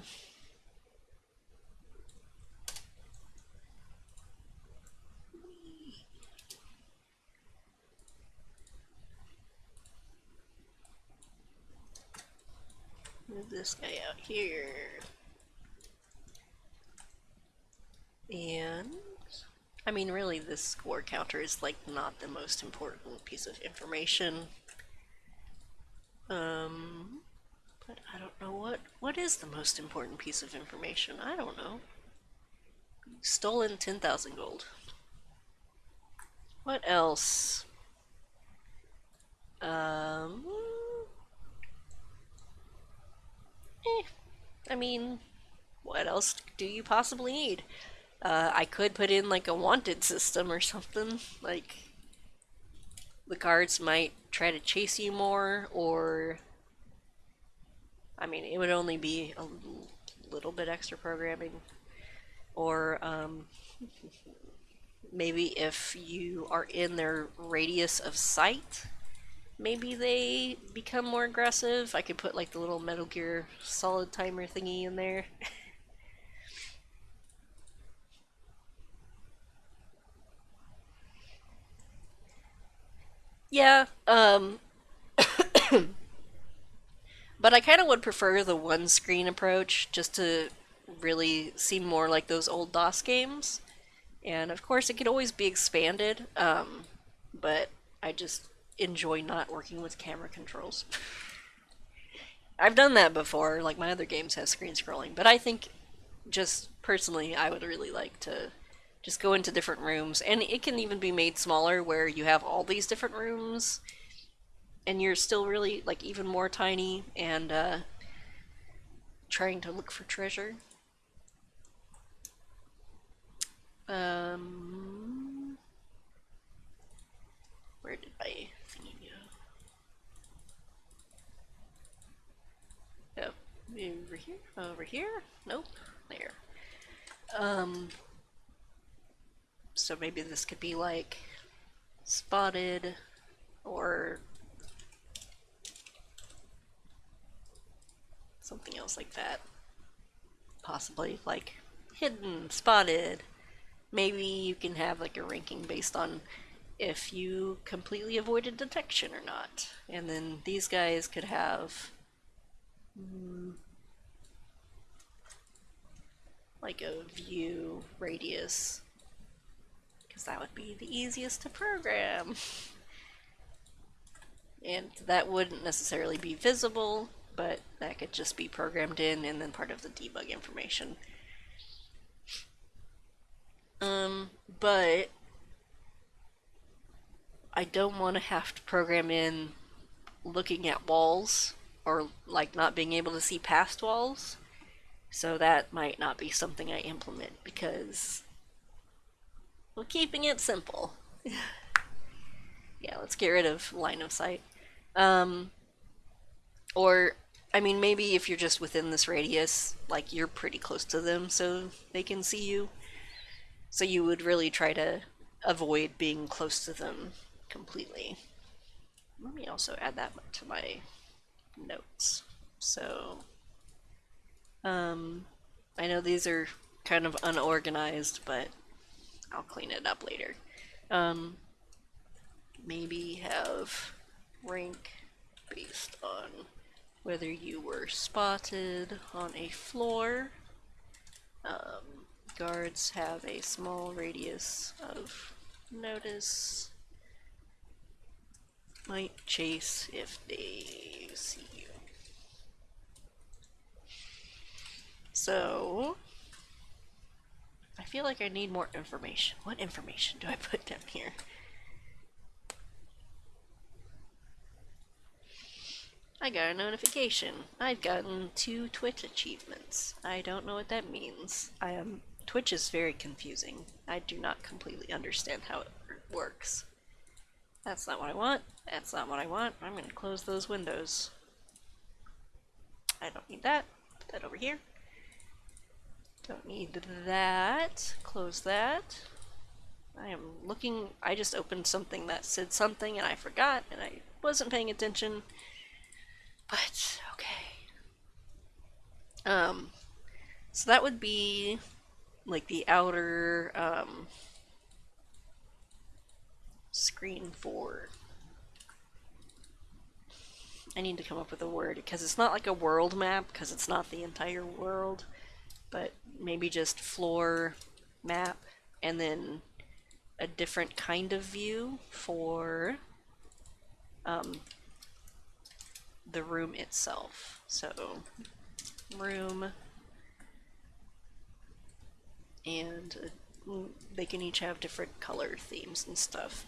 Move this guy out here. And, I mean, really, this score counter is, like, not the most important piece of information. Um, but I don't know what, what is the most important piece of information? I don't know. Stolen 10,000 gold. What else? Um, eh, I mean, what else do you possibly need? Uh, I could put in like a wanted system or something. Like, the guards might try to chase you more, or. I mean, it would only be a little bit extra programming. Or, um, maybe if you are in their radius of sight, maybe they become more aggressive. I could put like the little Metal Gear Solid timer thingy in there. [laughs] yeah, um... [coughs] but I kind of would prefer the one screen approach just to really seem more like those old DOS games. And of course it could always be expanded, um, but I just enjoy not working with camera controls. [laughs] I've done that before, like my other games have screen scrolling, but I think just personally I would really like to just go into different rooms and it can even be made smaller where you have all these different rooms and you're still really like even more tiny and uh, trying to look for treasure. Um, where did I over here, over here. Nope, there. Um, so maybe this could be like spotted or something else like that. Possibly like hidden, spotted. Maybe you can have like a ranking based on if you completely avoided detection or not. And then these guys could have mm, like a view radius because that would be the easiest to program. and that wouldn't necessarily be visible, but that could just be programmed in and then part of the debug information. Um, but I don't want to have to program in looking at walls or like not being able to see past walls. So that might not be something I implement because well, keeping it simple. yeah, let's get rid of line of sight. Um, or, I mean, maybe if you're just within this radius, like you're pretty close to them so they can see you. So you would really try to avoid being close to them completely. Let me also add that to my notes. So, um, I know these are kind of unorganized, but I'll clean it up later. Um, maybe have rank based on whether you were spotted on a floor. Um, guards have a small radius of notice. Might chase if they see you. So, I feel like I need more information. What information do I put down here? I got a notification. I've gotten two Twitch achievements. I don't know what that means. I am Twitch is very confusing. I do not completely understand how it works. That's not what I want. That's not what I want. I'm going to close those windows. I don't need that. Put that over here. Don't need that. Close that. I am looking, I just opened something that said something and I forgot and I wasn't paying attention. But, okay. Um, so that would be like the outer um, screen for I need to come up with a word because it's not like a world map because it's not the entire world but maybe just floor map and then a different kind of view for um, the room itself. So room and uh, they can each have different color themes and stuff.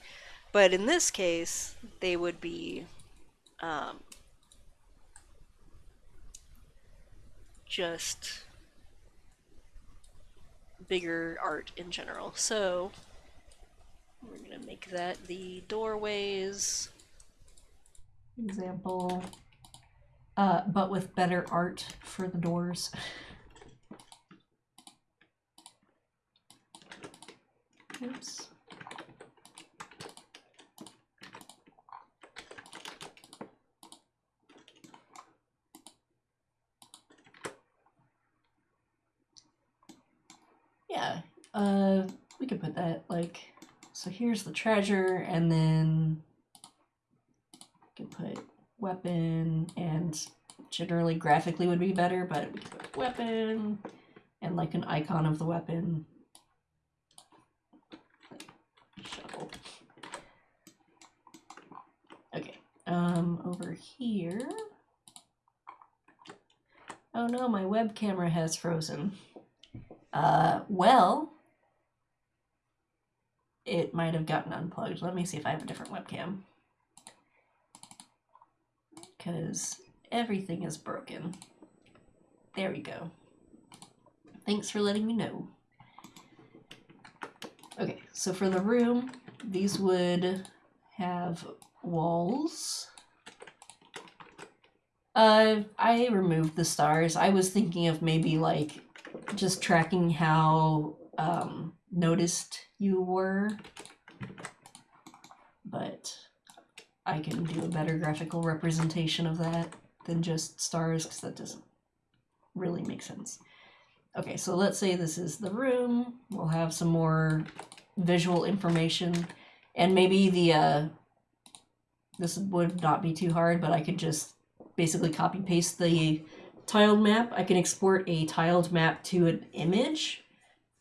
But in this case, they would be um, just bigger art in general. So we're going to make that the doorways. Example, uh, but with better art for the doors. [laughs] Oops. Yeah, uh, we could put that like, so here's the treasure, and then we could put weapon, and generally graphically would be better, but we could put weapon, and like an icon of the weapon. Shuffle. Okay, um, over here. Oh no, my web camera has frozen. Uh, well, it might have gotten unplugged. Let me see if I have a different webcam. Because everything is broken. There we go. Thanks for letting me know. Okay, so for the room, these would have walls Uh, I removed the stars. I was thinking of maybe like just tracking how um, noticed you were, but I can do a better graphical representation of that than just stars because that doesn't really make sense. Okay, so let's say this is the room. We'll have some more visual information, and maybe the uh, this would not be too hard, but I could just basically copy paste the tiled map. I can export a tiled map to an image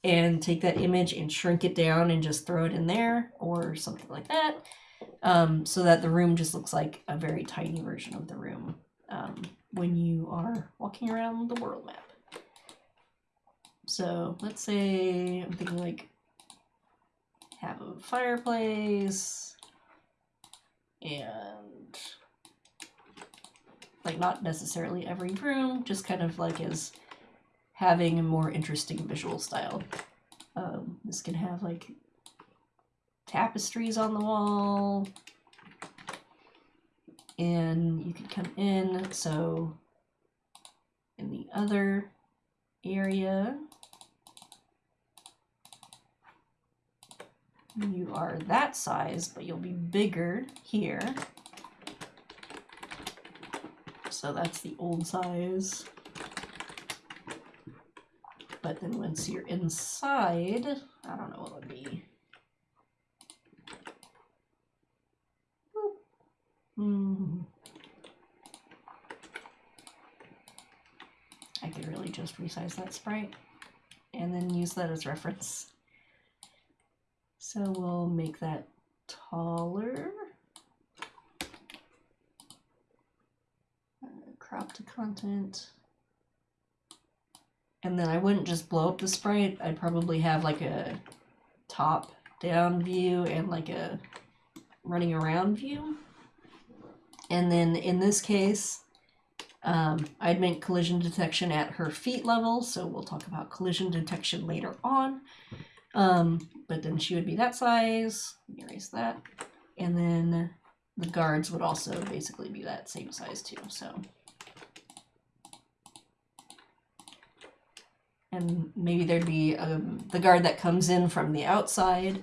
and take that image and shrink it down and just throw it in there or something like that. Um, so that the room just looks like a very tiny version of the room um, when you are walking around the world map. So let's say I'm thinking like have a fireplace and like not necessarily every room, just kind of like as having a more interesting visual style. Um, this can have like tapestries on the wall, and you can come in. So in the other area, you are that size, but you'll be bigger here. So that's the old size. But then once you're inside, I don't know what would be. Hmm. I could really just resize that sprite and then use that as reference. So we'll make that taller. Uh, crop to content. And then I wouldn't just blow up the sprite. I'd probably have like a top down view and like a running around view. And then in this case, um, I'd make collision detection at her feet level. So we'll talk about collision detection later on. Um, but then she would be that size. Erase that. And then the guards would also basically be that same size too. So. And maybe there'd be um, the guard that comes in from the outside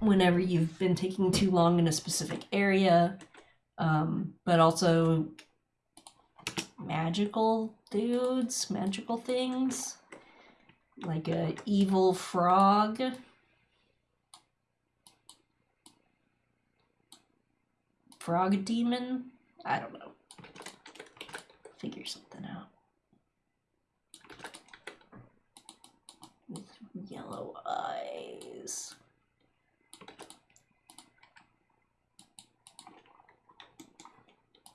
whenever you've been taking too long in a specific area. Um, but also magical dudes, magical things like a evil frog. Frog demon? I don't know. Figure something out. With yellow eyes.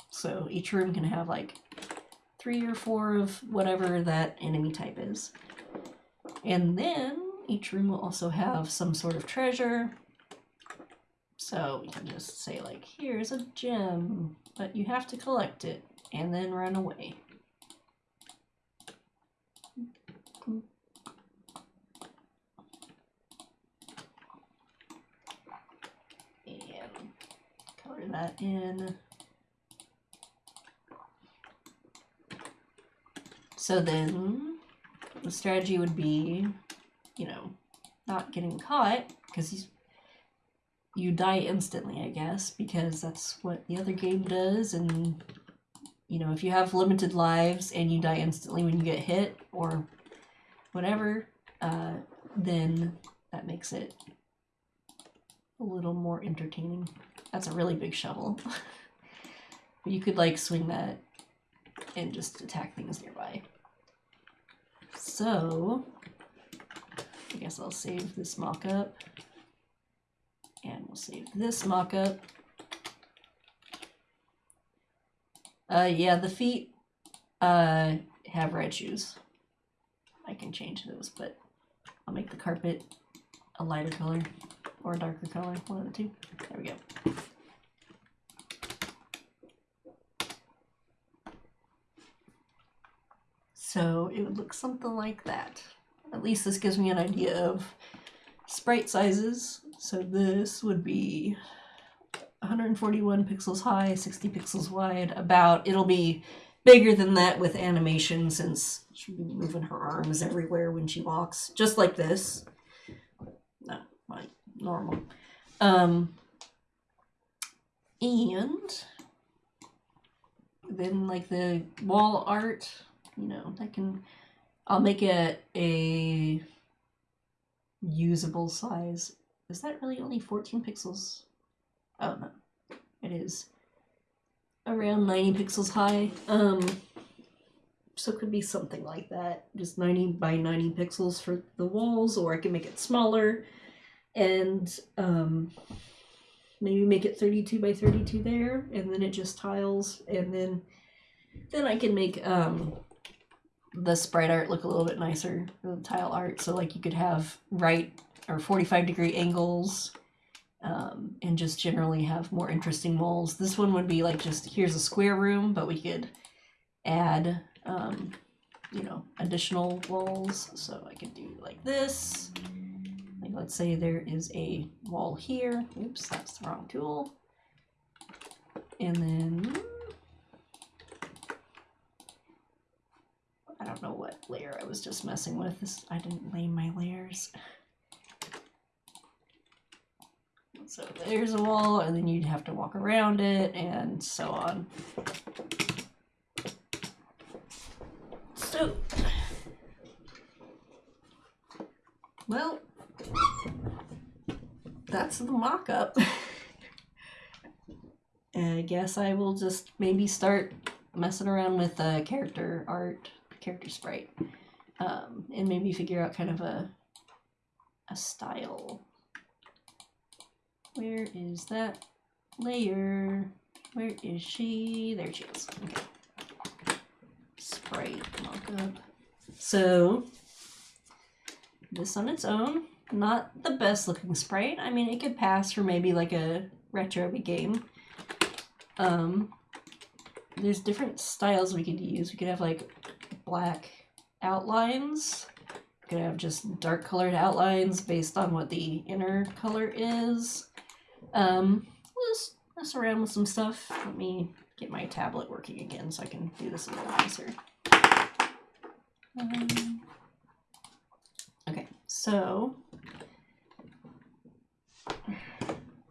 So each room can have like three or four of whatever that enemy type is. And then each room will also have some sort of treasure. So we can just say like, here's a gem, but you have to collect it and then run away. And that in. So then the strategy would be, you know, not getting caught because you die instantly, I guess, because that's what the other game does. And, you know, if you have limited lives and you die instantly when you get hit or whatever, uh, then that makes it a little more entertaining. That's a really big shovel. [laughs] you could, like, swing that and just attack things nearby. So, I guess I'll save this mock-up. And we'll save this mock-up. Uh, yeah, the feet uh, have red shoes. I can change those, but I'll make the carpet a lighter color or a darker color, one of the two. There we go. So it would look something like that. At least this gives me an idea of sprite sizes. So this would be uh, 141 pixels high, 60 pixels wide. About it'll be bigger than that with animation since she'll be moving her arms everywhere when she walks, just like this. Normal. Um, and then like the wall art, you know, that can I'll make it a usable size. Is that really only 14 pixels? Oh no. It is around 90 pixels high. Um so it could be something like that. Just 90 by 90 pixels for the walls, or I can make it smaller and um maybe make it 32 by 32 there and then it just tiles and then then I can make um the sprite art look a little bit nicer the tile art. So like you could have right or 45 degree angles um, and just generally have more interesting walls this one would be like just here's a square room but we could add um, you know additional walls. So I could do like this let's say there is a wall here oops that's the wrong tool and then I don't know what layer I was just messing with. This I didn't lay my layers. So there's a wall, and then you'd have to walk around it, and so on. So, well, that's the mock-up. [laughs] I guess I will just maybe start messing around with uh, character art character sprite um, and maybe figure out kind of a a style. Where is that layer? Where is she? There she is. Okay. Sprite mockup. So this on its own not the best looking sprite i mean it could pass for maybe like a retro game um there's different styles we could use we could have like black outlines. We could have just dark colored outlines based on what the inner color is. Um, let's mess around with some stuff. Let me get my tablet working again so I can do this a little nicer. Um, okay, so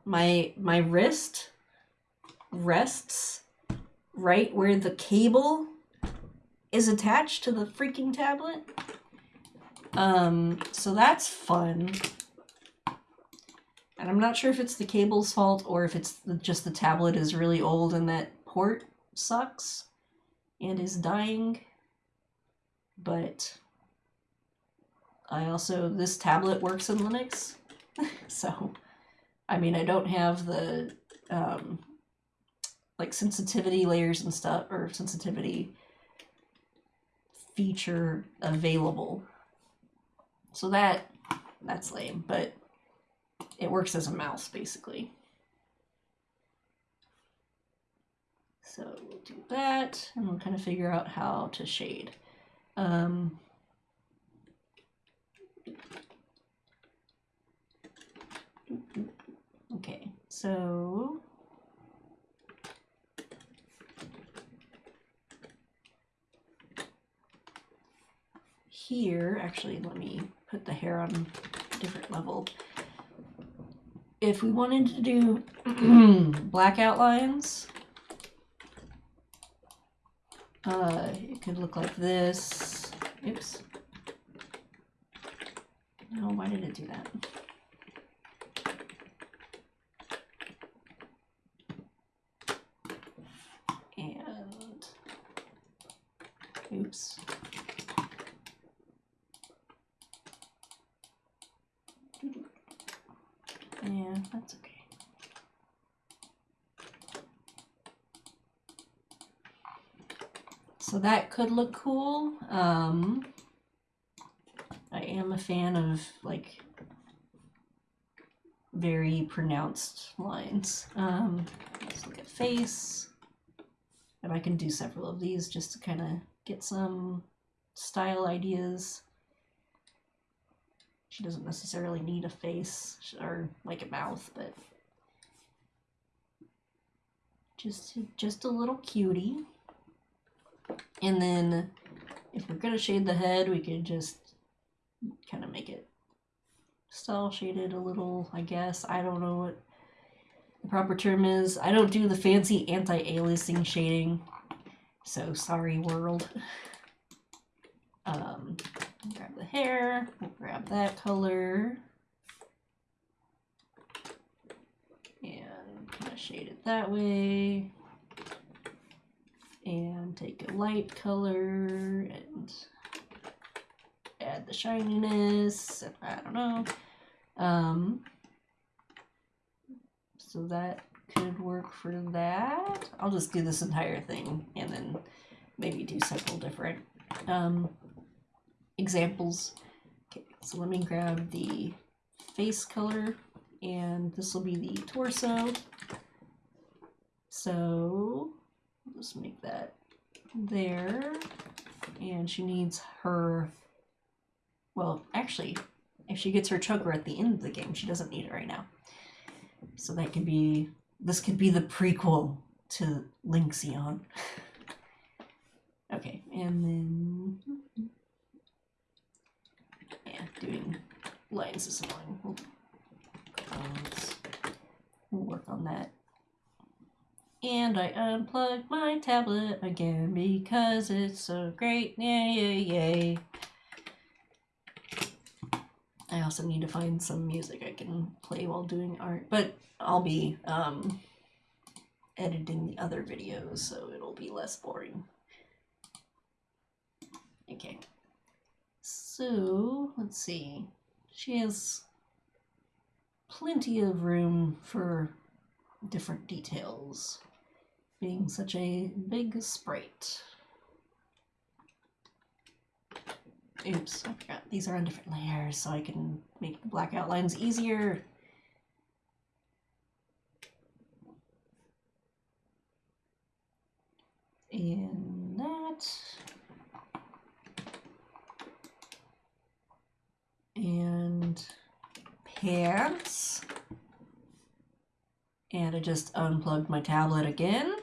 my my wrist rests right where the cable is attached to the freaking tablet. Um, so that's fun. And I'm not sure if it's the cable's fault or if it's just the tablet is really old and that port sucks and is dying. But I also, this tablet works in Linux. [laughs] so, I mean, I don't have the, um, like sensitivity layers and stuff, or sensitivity feature available. So that that's lame, but it works as a mouse basically. So we'll do that and we'll kind of figure out how to shade. Um, okay, so here, actually, let me put the hair on a different level. If we wanted to do [clears throat] black outlines, uh, it could look like this. Oops. No, why did it do that? And, oops. Yeah, that's okay. That could look cool. Um, I am a fan of like very pronounced lines. Um, let's look at face. And I can do several of these just to kind of get some style ideas. She doesn't necessarily need a face or like a mouth, but just just a little cutie. And then if we're gonna shade the head, we could just kind of make it style shaded a little, I guess. I don't know what the proper term is. I don't do the fancy anti-aliasing shading. So sorry world. Um, grab the hair, grab that color. And kind of shade it that way. And take a light color and add the shininess. I don't know. Um, so that could work for that. I'll just do this entire thing and then maybe do several different um, examples. Okay, so let me grab the face color and this will be the torso. So Just make that there. And she needs her, well, actually, if she gets her choker at the end of the game, she doesn't need it right now. So that could be, this could be the prequel to Linksion. [laughs] okay, and then, yeah, doing lines is annoying. We'll work on that. And I unplugged my tablet again because it's so great. Yay, yay, yay. I also need to find some music I can play while doing art, but I'll be um, editing the other videos, so it'll be less boring. Okay. So, let's see. She has plenty of room for different details, being such a big sprite. Oops, I forgot. These are on different layers, so I can make the black outlines easier. And that. And pants. And I just unplugged my tablet again.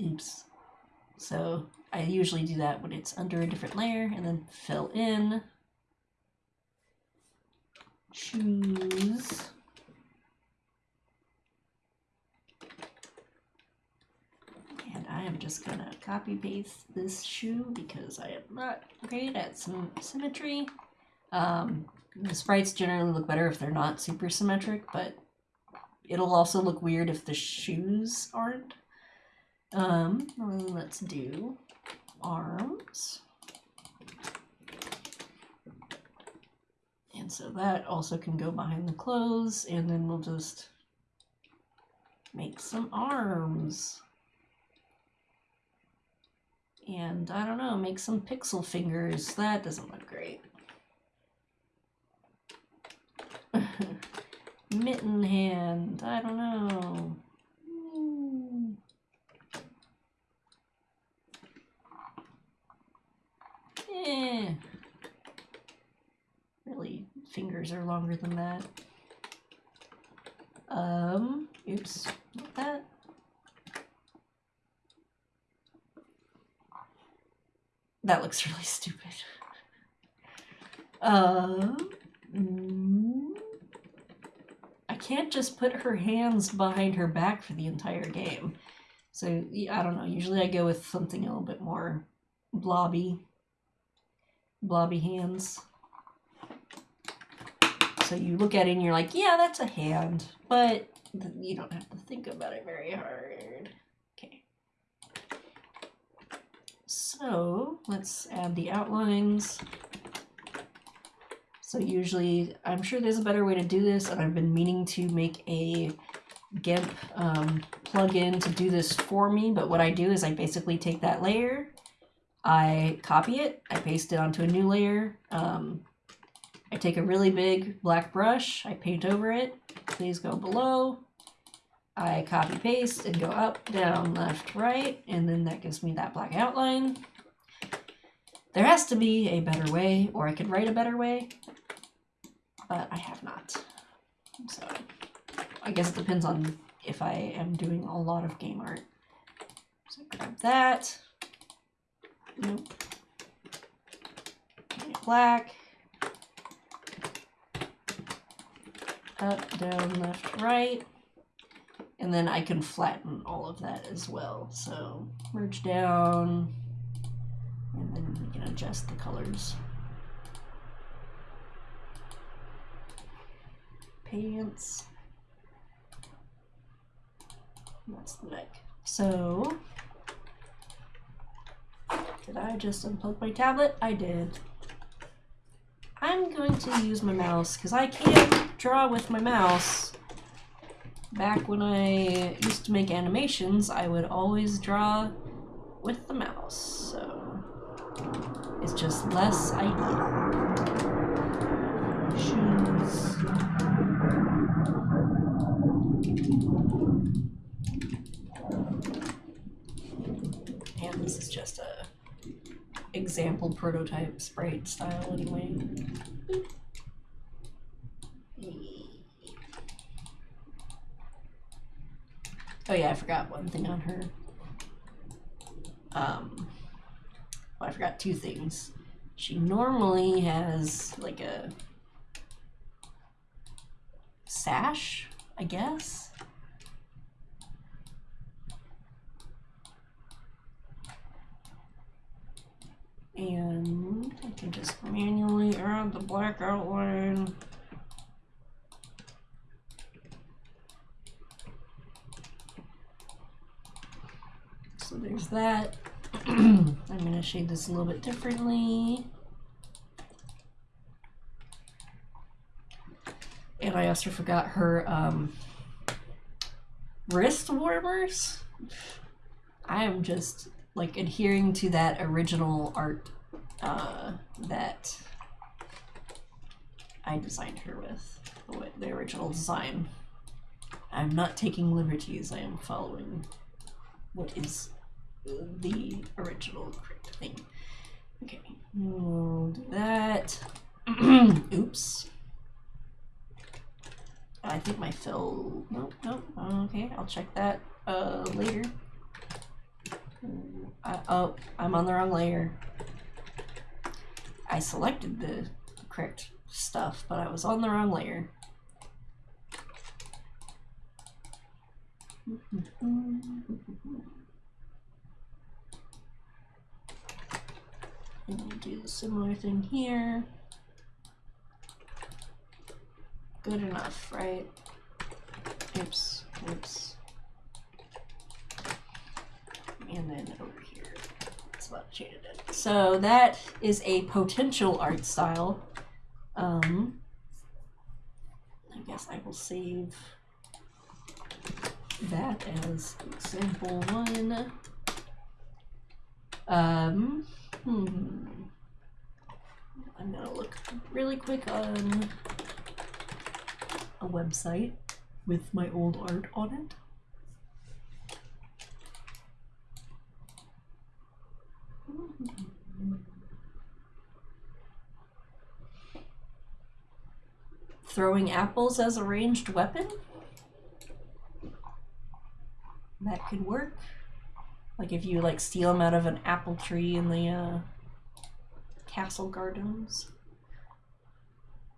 Oops. So I usually do that when it's under a different layer and then fill in. Choose. And I am just gonna copy paste this shoe because I am not great at some symmetry. Um, the sprites generally look better if they're not super symmetric, but it'll also look weird if the shoes aren't. Um, let's do arms. And so that also can go behind the clothes, and then we'll just make some arms. And I don't know, make some pixel fingers. That doesn't look great. [laughs] Mitten hand. I don't know. Hmm. Eh. Really, fingers are longer than that. Um, oops, not that. That looks [laughs] really stupid. Um, I can't just put her hands behind her back for the entire game. So, I don't know. Usually I go with something a little bit more blobby. Blobby hands. So you look at it and you're like, yeah, that's a hand. But you don't have to think about it very hard. Okay. So let's add the outlines. So usually, I'm sure there's a better way to do this, and I've been meaning to make a GIMP um, plugin to do this for me. But what I do is I basically take that layer, I copy it, I paste it onto a new layer. Um, I take a really big black brush, I paint over it. Please go below. I copy paste and go up, down, left, right, and then that gives me that black outline. There has to be a better way, or I could write a better way, but I have not. So I guess it depends on if I am doing a lot of game art. So grab that. Nope. Black. Up, down, left, right. And then I can flatten all of that as well. So merge down, and then we can adjust the colors. Pants. That's the neck. So, did I just unplug my tablet? I did. I'm going to use my mouse because I can't draw with my mouse. Back when I used to make animations, I would always draw with the mouse. So it's just less ideal. Shoes. And this is just a example prototype sprite style anyway. Oh yeah, I forgot one thing on her. Um, well, I forgot two things. She normally has like a sash, I guess. And I can just manually add the black outline. So there's that. [clears throat] I'm going to shade this a little bit differently. And I also forgot her um, wrist warmers. I am just like adhering to that original art uh, that I designed her with, the, original design. I'm not taking liberties, I am following what is the original correct thing. Okay, we'll do that. [clears throat] Oops. I think my fill. Nope, nope. Okay, I'll check that uh, later. I, oh, I'm on the wrong layer. I selected the correct stuff, but I was on the wrong layer. And we'll do the similar thing here. Good enough, right? Oops, oops. And then over here, shaded. So that is a potential art style. Um, I guess I will save that as example one. Um, hmm. I'm gonna look really quick on a website with my old art on it. Throwing apples as a ranged weapon? That could work. Like if you like steal them out of an apple tree in the uh, castle gardens.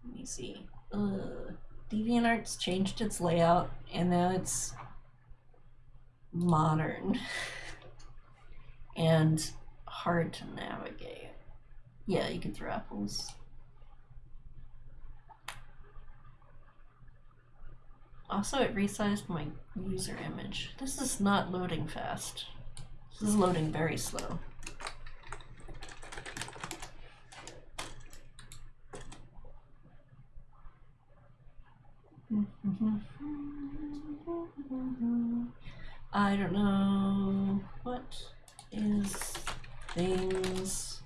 Let me see. Uh, DeviantArt's changed its layout and now it's modern [laughs] and hard to navigate. Yeah, you can throw apples. Also, it resized my user image. This is not loading fast. This is loading very slow. [laughs] I don't know. What is things?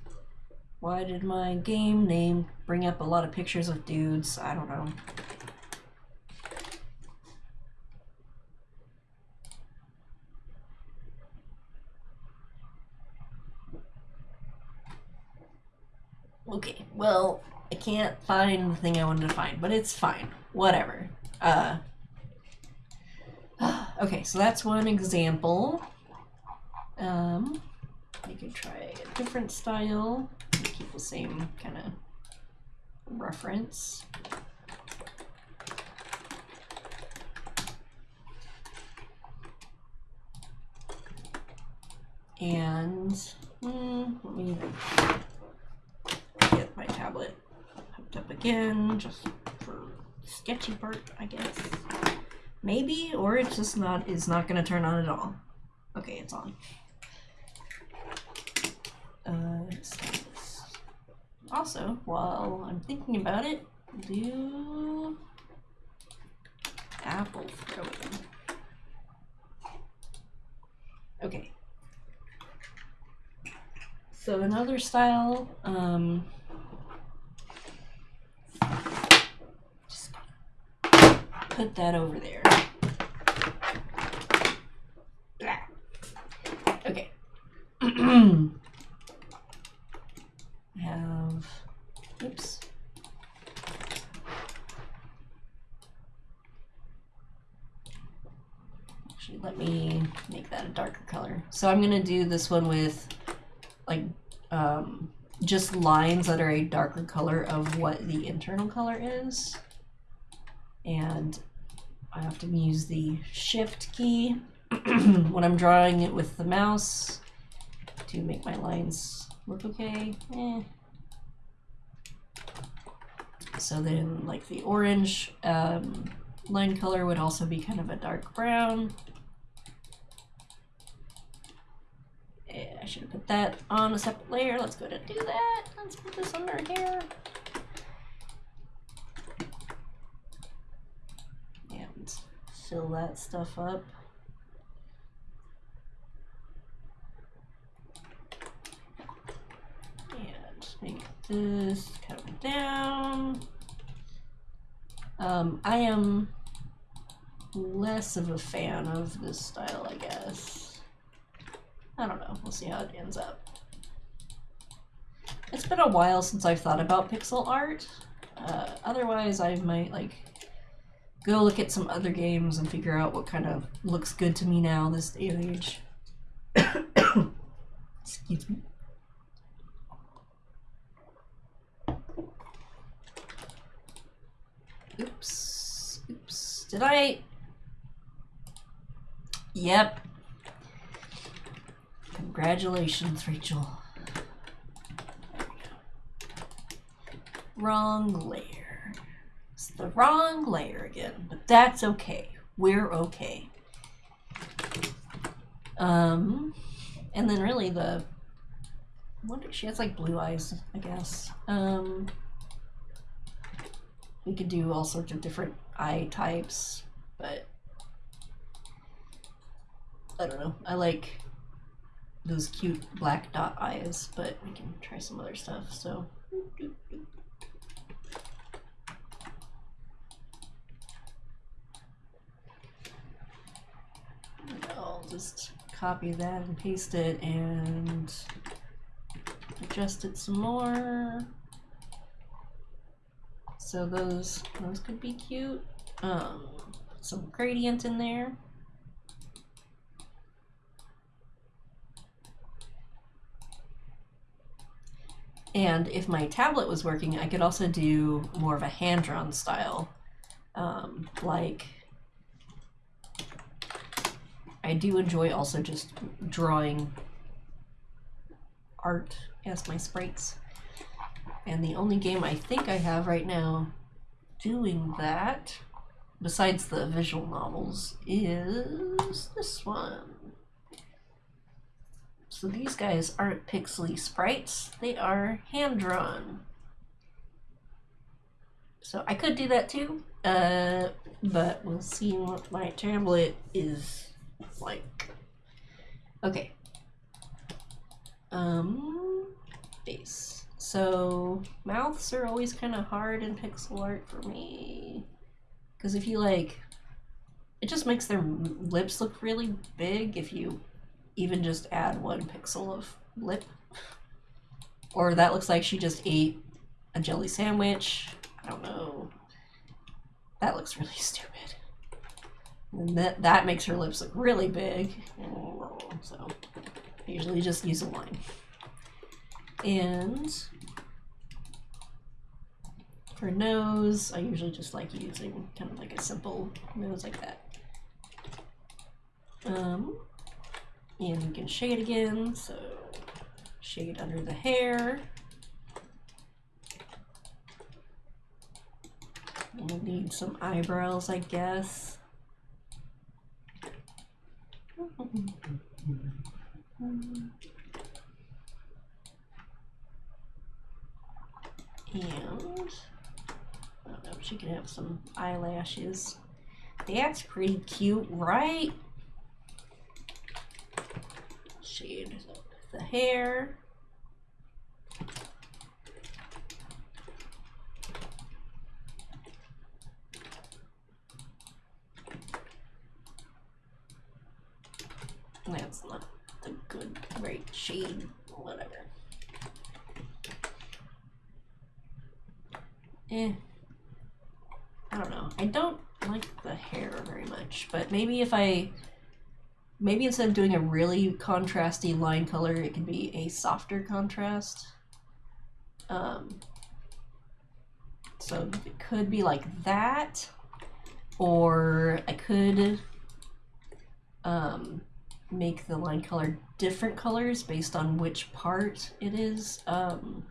Why did my game name bring up a lot of pictures of dudes? I don't know. Okay. Well, I can't find the thing I wanted to find, but it's fine. Whatever. Uh. [sighs] Okay, so that's one example. Um, you could try a different style. Keep the same kind of reference. And mm, let me tablet hooked up again, just for sketchy part, I guess. Maybe, or it's just not, it's not gonna turn on at all. Okay, it's on. Uh, also, while I'm thinking about it, do apple throwing. Okay. So another style, um, put that over there. Okay. [clears throat] have, oops. Actually, let me make that a darker color. So I'm gonna do this one with like um, just lines that are a darker color of what the internal color is. And I often use the shift key [clears throat] when I'm drawing it with the mouse to make my lines look okay. Eh. So then like the orange um, line color would also be kind of a dark brown. Eh, I should have put that on a separate layer. Let's go to do that. Let's put this under here. And fill that stuff up. And make this come down. Um, I am less of a fan of this style, I guess. I don't know. We'll see how it ends up. It's been a while since I've thought about pixel art. Uh, otherwise, I might like go look at some other games and figure out what kind of looks good to me now this day and age. [coughs] Excuse me. Oops. Oops. Did I? Yep. Congratulations, Rachel. Wrong layer. The wrong layer again, but that's okay. We're okay. Um, and then really the wonder she has like blue eyes, I guess. Um, we could do all sorts of different eye types, but I don't know. I like those cute black dot eyes, but we can try some other stuff. So. I'll just copy that and paste it and adjust it some more. So those those could be cute. Um, some gradient in there. And if my tablet was working, I could also do more of a hand-drawn style. Um, like, I do enjoy also just drawing art as my sprites. And the only game I think I have right now doing that, besides the visual novels, is this one. So these guys aren't pixely sprites, they are hand drawn. So I could do that too, uh, but we'll see what my tablet is like. Okay. Um, face. So mouths are always kind of hard in pixel art for me. Because if you like, it just makes their lips look really big if you even just add one pixel of lip. Or that looks like she just ate a jelly sandwich. I don't know. That looks really [laughs] stupid. And that that makes her lips look really big. So I usually just use a line. And for nose, I usually just like using kind of like a simple nose like that. Um, and we can shade again, so shade under the hair. We'll need some eyebrows, I guess. And know, she can have some eyelashes. That's pretty cute, right? Shade the hair. That's not the good right shade, whatever. Eh. I don't know. I don't like the hair very much, but maybe if I maybe instead of doing a really contrasty line color, it can be a softer contrast. Um, so it could be like that, or I could um, make the line color different colors based on which part it is um,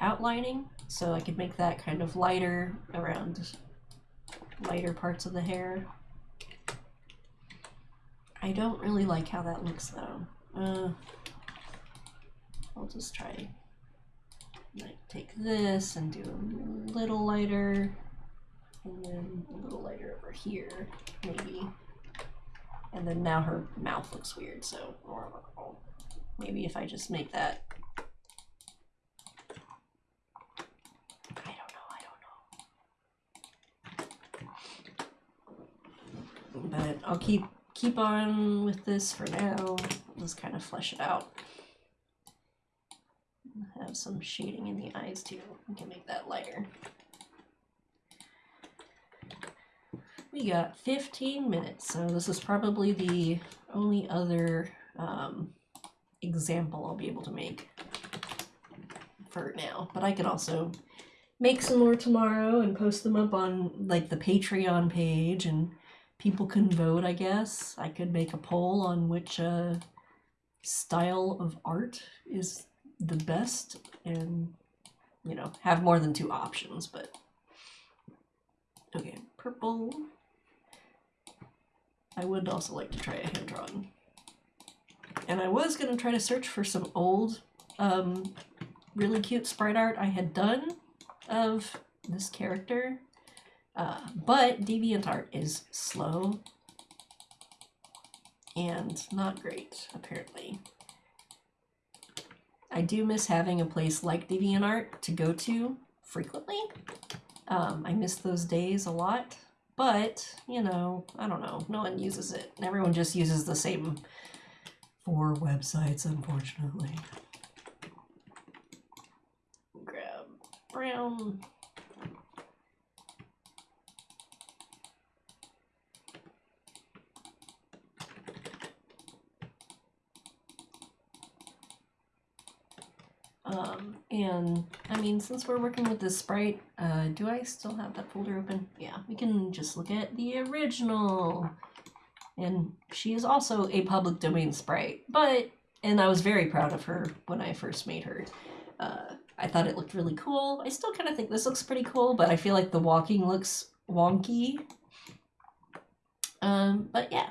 outlining. So I could make that kind of lighter around lighter parts of the hair. I don't really like how that looks though. Uh, I'll just try like take this and do a little lighter and then a little lighter over here maybe. And then now her mouth looks weird, so maybe if I just make that I don't know, I don't know. But I'll keep keep on with this for now. Just kind of flesh it out. Have some shading in the eyes too. We can make that lighter. We got 15 minutes, so this is probably the only other um, example I'll be able to make for now. But I could also make some more tomorrow and post them up on like the Patreon page and people can vote, I guess. I could make a poll on which uh, style of art is the best and, you know, have more than two options, but. Okay, purple. I would also like to try a hand drawn. And I was going to try to search for some old, um, really cute sprite art I had done of this character uh, but DeviantArt is slow and not great, apparently. I do miss having a place like DeviantArt to go to frequently. Um, I miss those days a lot, but, you know, I don't know. No one uses it. Everyone just uses the same four websites, unfortunately. Grab brown. Um, and I mean, since we're working with this sprite, uh, do I still have that folder open? Yeah, we can just look at the original. And she is also a public domain sprite, but, and I was very proud of her when I first made her. Uh, I thought it looked really cool. I still kind of think this looks pretty cool, but I feel like the walking looks wonky. Um, but yeah.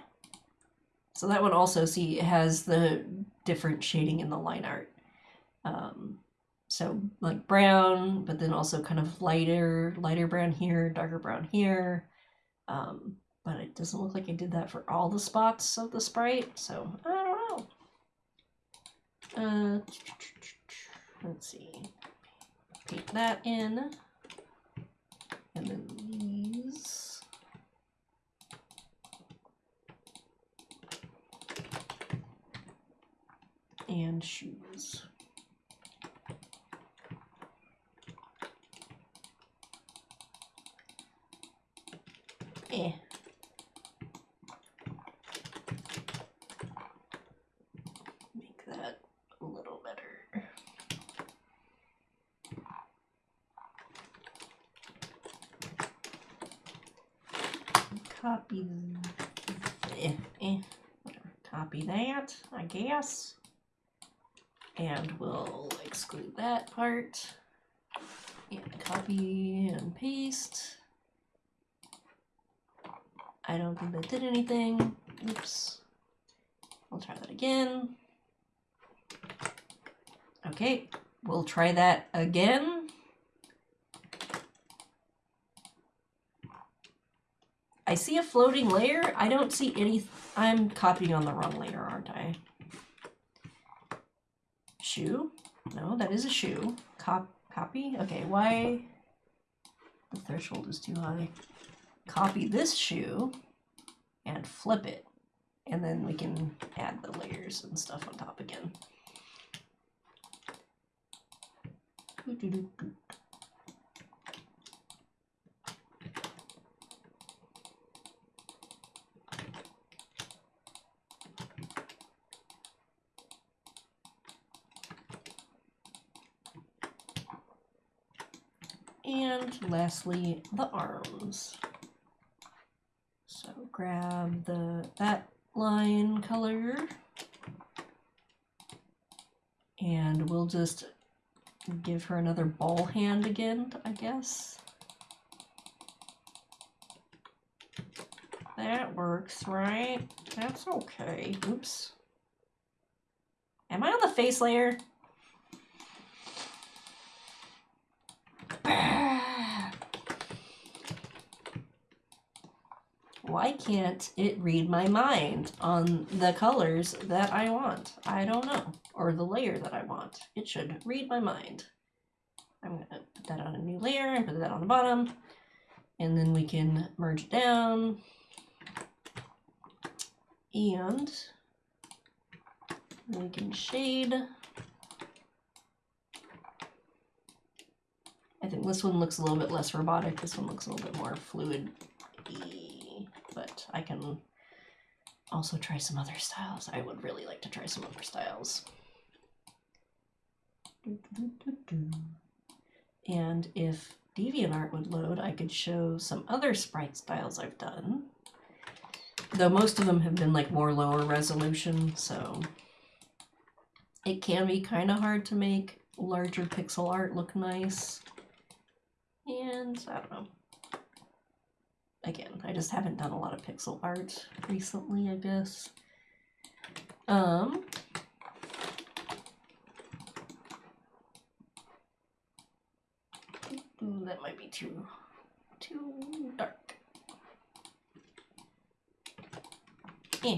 So that one also, see, it has the different shading in the line art. Um, so like brown, but then also kind of lighter, lighter brown here, darker brown here. Um, but it doesn't look like I did that for all the spots of the sprite, so I don't know. Uh, let's see. Paint that in. And then these. And shoes. Eh. Make that a little better. Copy. Eh, eh. Copy that, I guess. And we'll exclude that part. And copy and paste. I don't think that did anything. Oops. I'll try that again. Okay, we'll try that again. I see a floating layer. I don't see any. I'm copying on the wrong layer, aren't I? Shoe? No, that is a shoe. Cop copy? Okay, why? The threshold is too high. Copy this shoe and flip it. And then we can add the layers and stuff on top again. And lastly, the arms. Grab the that line color and we'll just give her another ball hand again, I guess. That works, right? That's okay. Oops. Am I on the face layer? Why can't it read my mind on the colors that I want? I don't know. Or the layer that I want. It should read my mind. I'm going to put that on a new layer and put that on the bottom. And then we can merge it down. And we can shade. I think this one looks a little bit less robotic. This one looks a little bit more fluid but I can also try some other styles. I would really like to try some other styles. And if DeviantArt would load, I could show some other sprite styles I've done. Though most of them have been like more lower resolution, so it can be kind of hard to make larger pixel art look nice. And I don't know again, I just haven't done a lot of pixel art recently, I guess. Um, that might be too, too dark. Eh.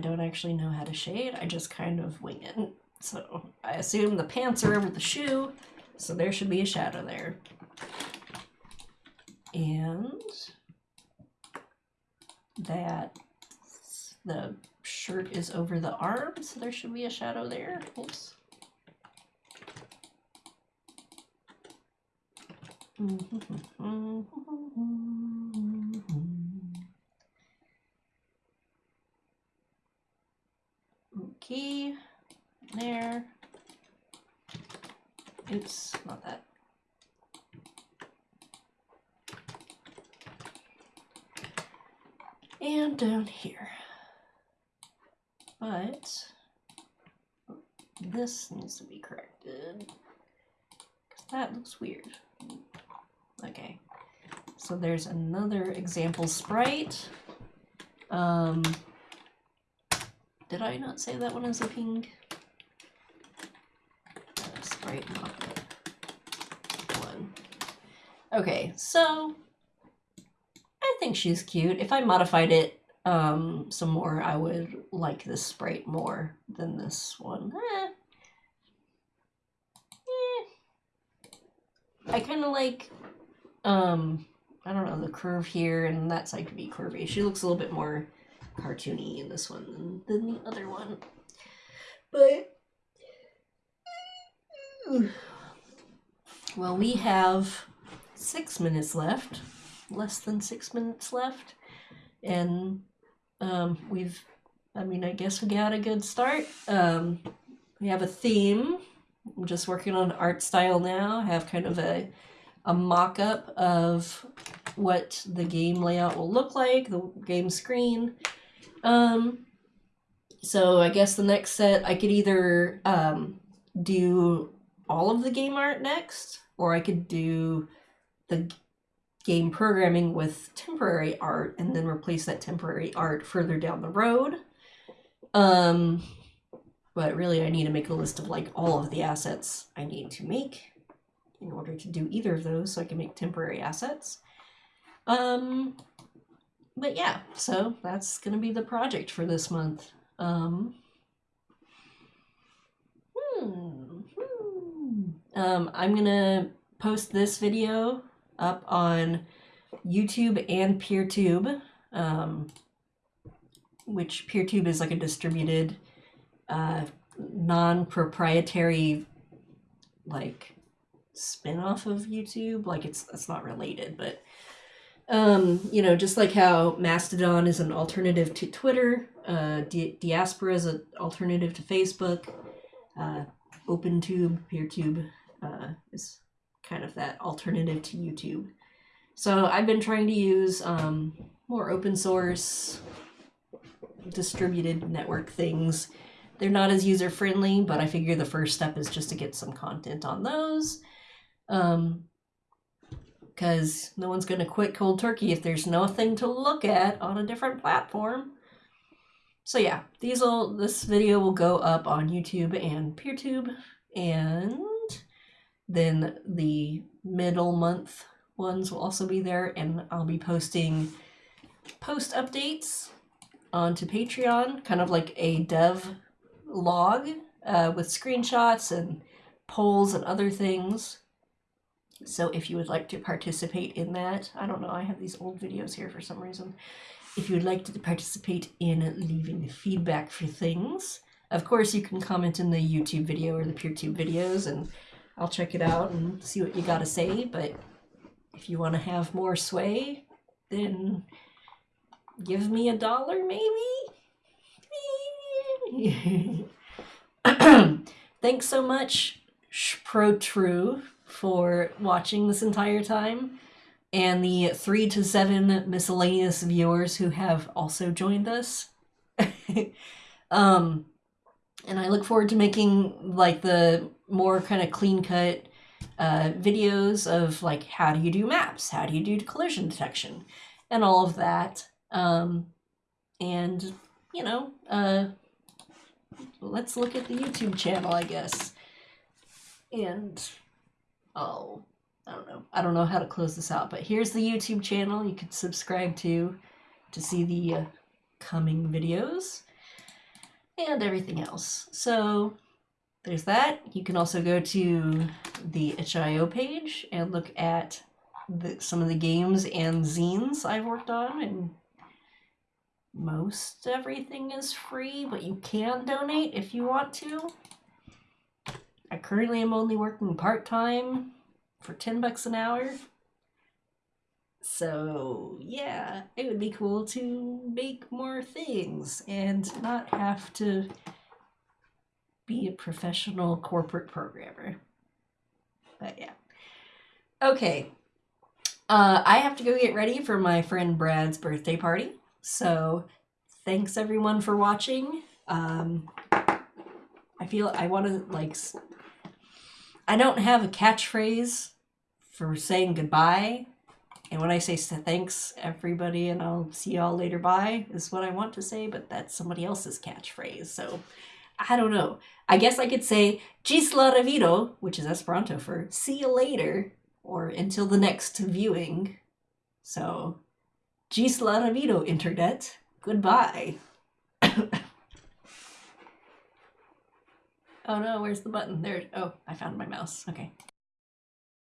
Don't actually know how to shade. I just kind of wing it. So I assume the pants are over the shoe, so there should be a shadow there. And that the shirt is over the arm, so there should be a shadow there. Oops. Mm-hmm. Okay, there. Oops, not that. And down here. But this needs to be corrected. Because that looks weird. Okay. So there's another example sprite. Um, did I not say that one is a pink? Uh, sprite one. Okay, so I think she's cute. If I modified it um, some more, I would like this sprite more than this one. Eh. Eh. I kind of like, um, I don't know, the curve here and that side could be curvy. She looks a little bit more cartoony in this one than the other one. But well, we have six minutes left, less than six minutes left, and um, we've. I mean, I guess we got a good start. Um, we have a theme. I'm just working on art style now. I have kind of a a mock-up of what the game layout will look like, the game screen. Um, so I guess the next set I could either um, do all of the game art next, or I could do the game programming with temporary art and then replace that temporary art further down the road. Um, but really, I need to make a list of like all of the assets I need to make in order to do either of those so I can make temporary assets. Um, but yeah, so that's going to be the project for this month. Um, hmm, hmm. Um, I'm going to post this video up on YouTube and PeerTube, um, which PeerTube is like a distributed, uh, non-proprietary, like spin-off of YouTube. Like it's it's not related, but um, you know, just like how Mastodon is an alternative to Twitter, uh, Di- Diaspora is an alternative to Facebook, uh, OpenTube, PeerTube uh, is kind of that alternative to YouTube. So I've been trying to use um, more open source distributed network things. They're not as user friendly, but I figure the first step is just to get some content on those. Um, because no one's going to quit cold turkey if there's nothing to look at on a different platform. So yeah, these will this video will go up on YouTube and PeerTube, and then the middle month ones will also be there, and I'll be posting post updates onto Patreon, kind of like a dev log uh, with screenshots and polls and other things. So if you would like to participate in that, I don't know, I have these old videos here for some reason. If you would like to participate in leaving the feedback for things, of course you can comment in the YouTube video or the PeerTube videos and I'll check it out and see what you got to say. But if you want to have more sway, then give me a dollar maybe? [clears throat] Thanks so much, Pro for watching this entire time, and the three to seven miscellaneous viewers who have also joined us. [laughs] um, and I look forward to making like the more kind of clean cut uh, videos of like how do you do maps, how do you do collision detection, and all of that. Um, and you know, uh, let's look at the YouTube channel, I guess. And oh, I don't know. I don't know how to close this out, but here's the YouTube channel you can subscribe to to see the uh, coming videos and everything else. So there's that. You can also go to the itch.io page and look at the, some of the games and zines I've worked on and most everything is free, but you can donate if you want to. I currently am only working part-time for 10 bucks an hour. So, yeah, it would be cool to make more things and not have to be a professional corporate programmer. But yeah. Okay. Uh, I have to go get ready for my friend Brad's birthday party. So, thanks everyone for watching. Um, I feel I want to like. I don't have a catchphrase for saying goodbye. And when I say thanks everybody and I'll see y'all later bye is what I want to say, but that's somebody else's catchphrase. So I don't know. I guess I could say Gisla Revido, which is Esperanto for see you later or until the next viewing. So Gisla Revido, Internet. Goodbye. [coughs] oh no, where's the button? There. Oh, I found my mouse. Okay.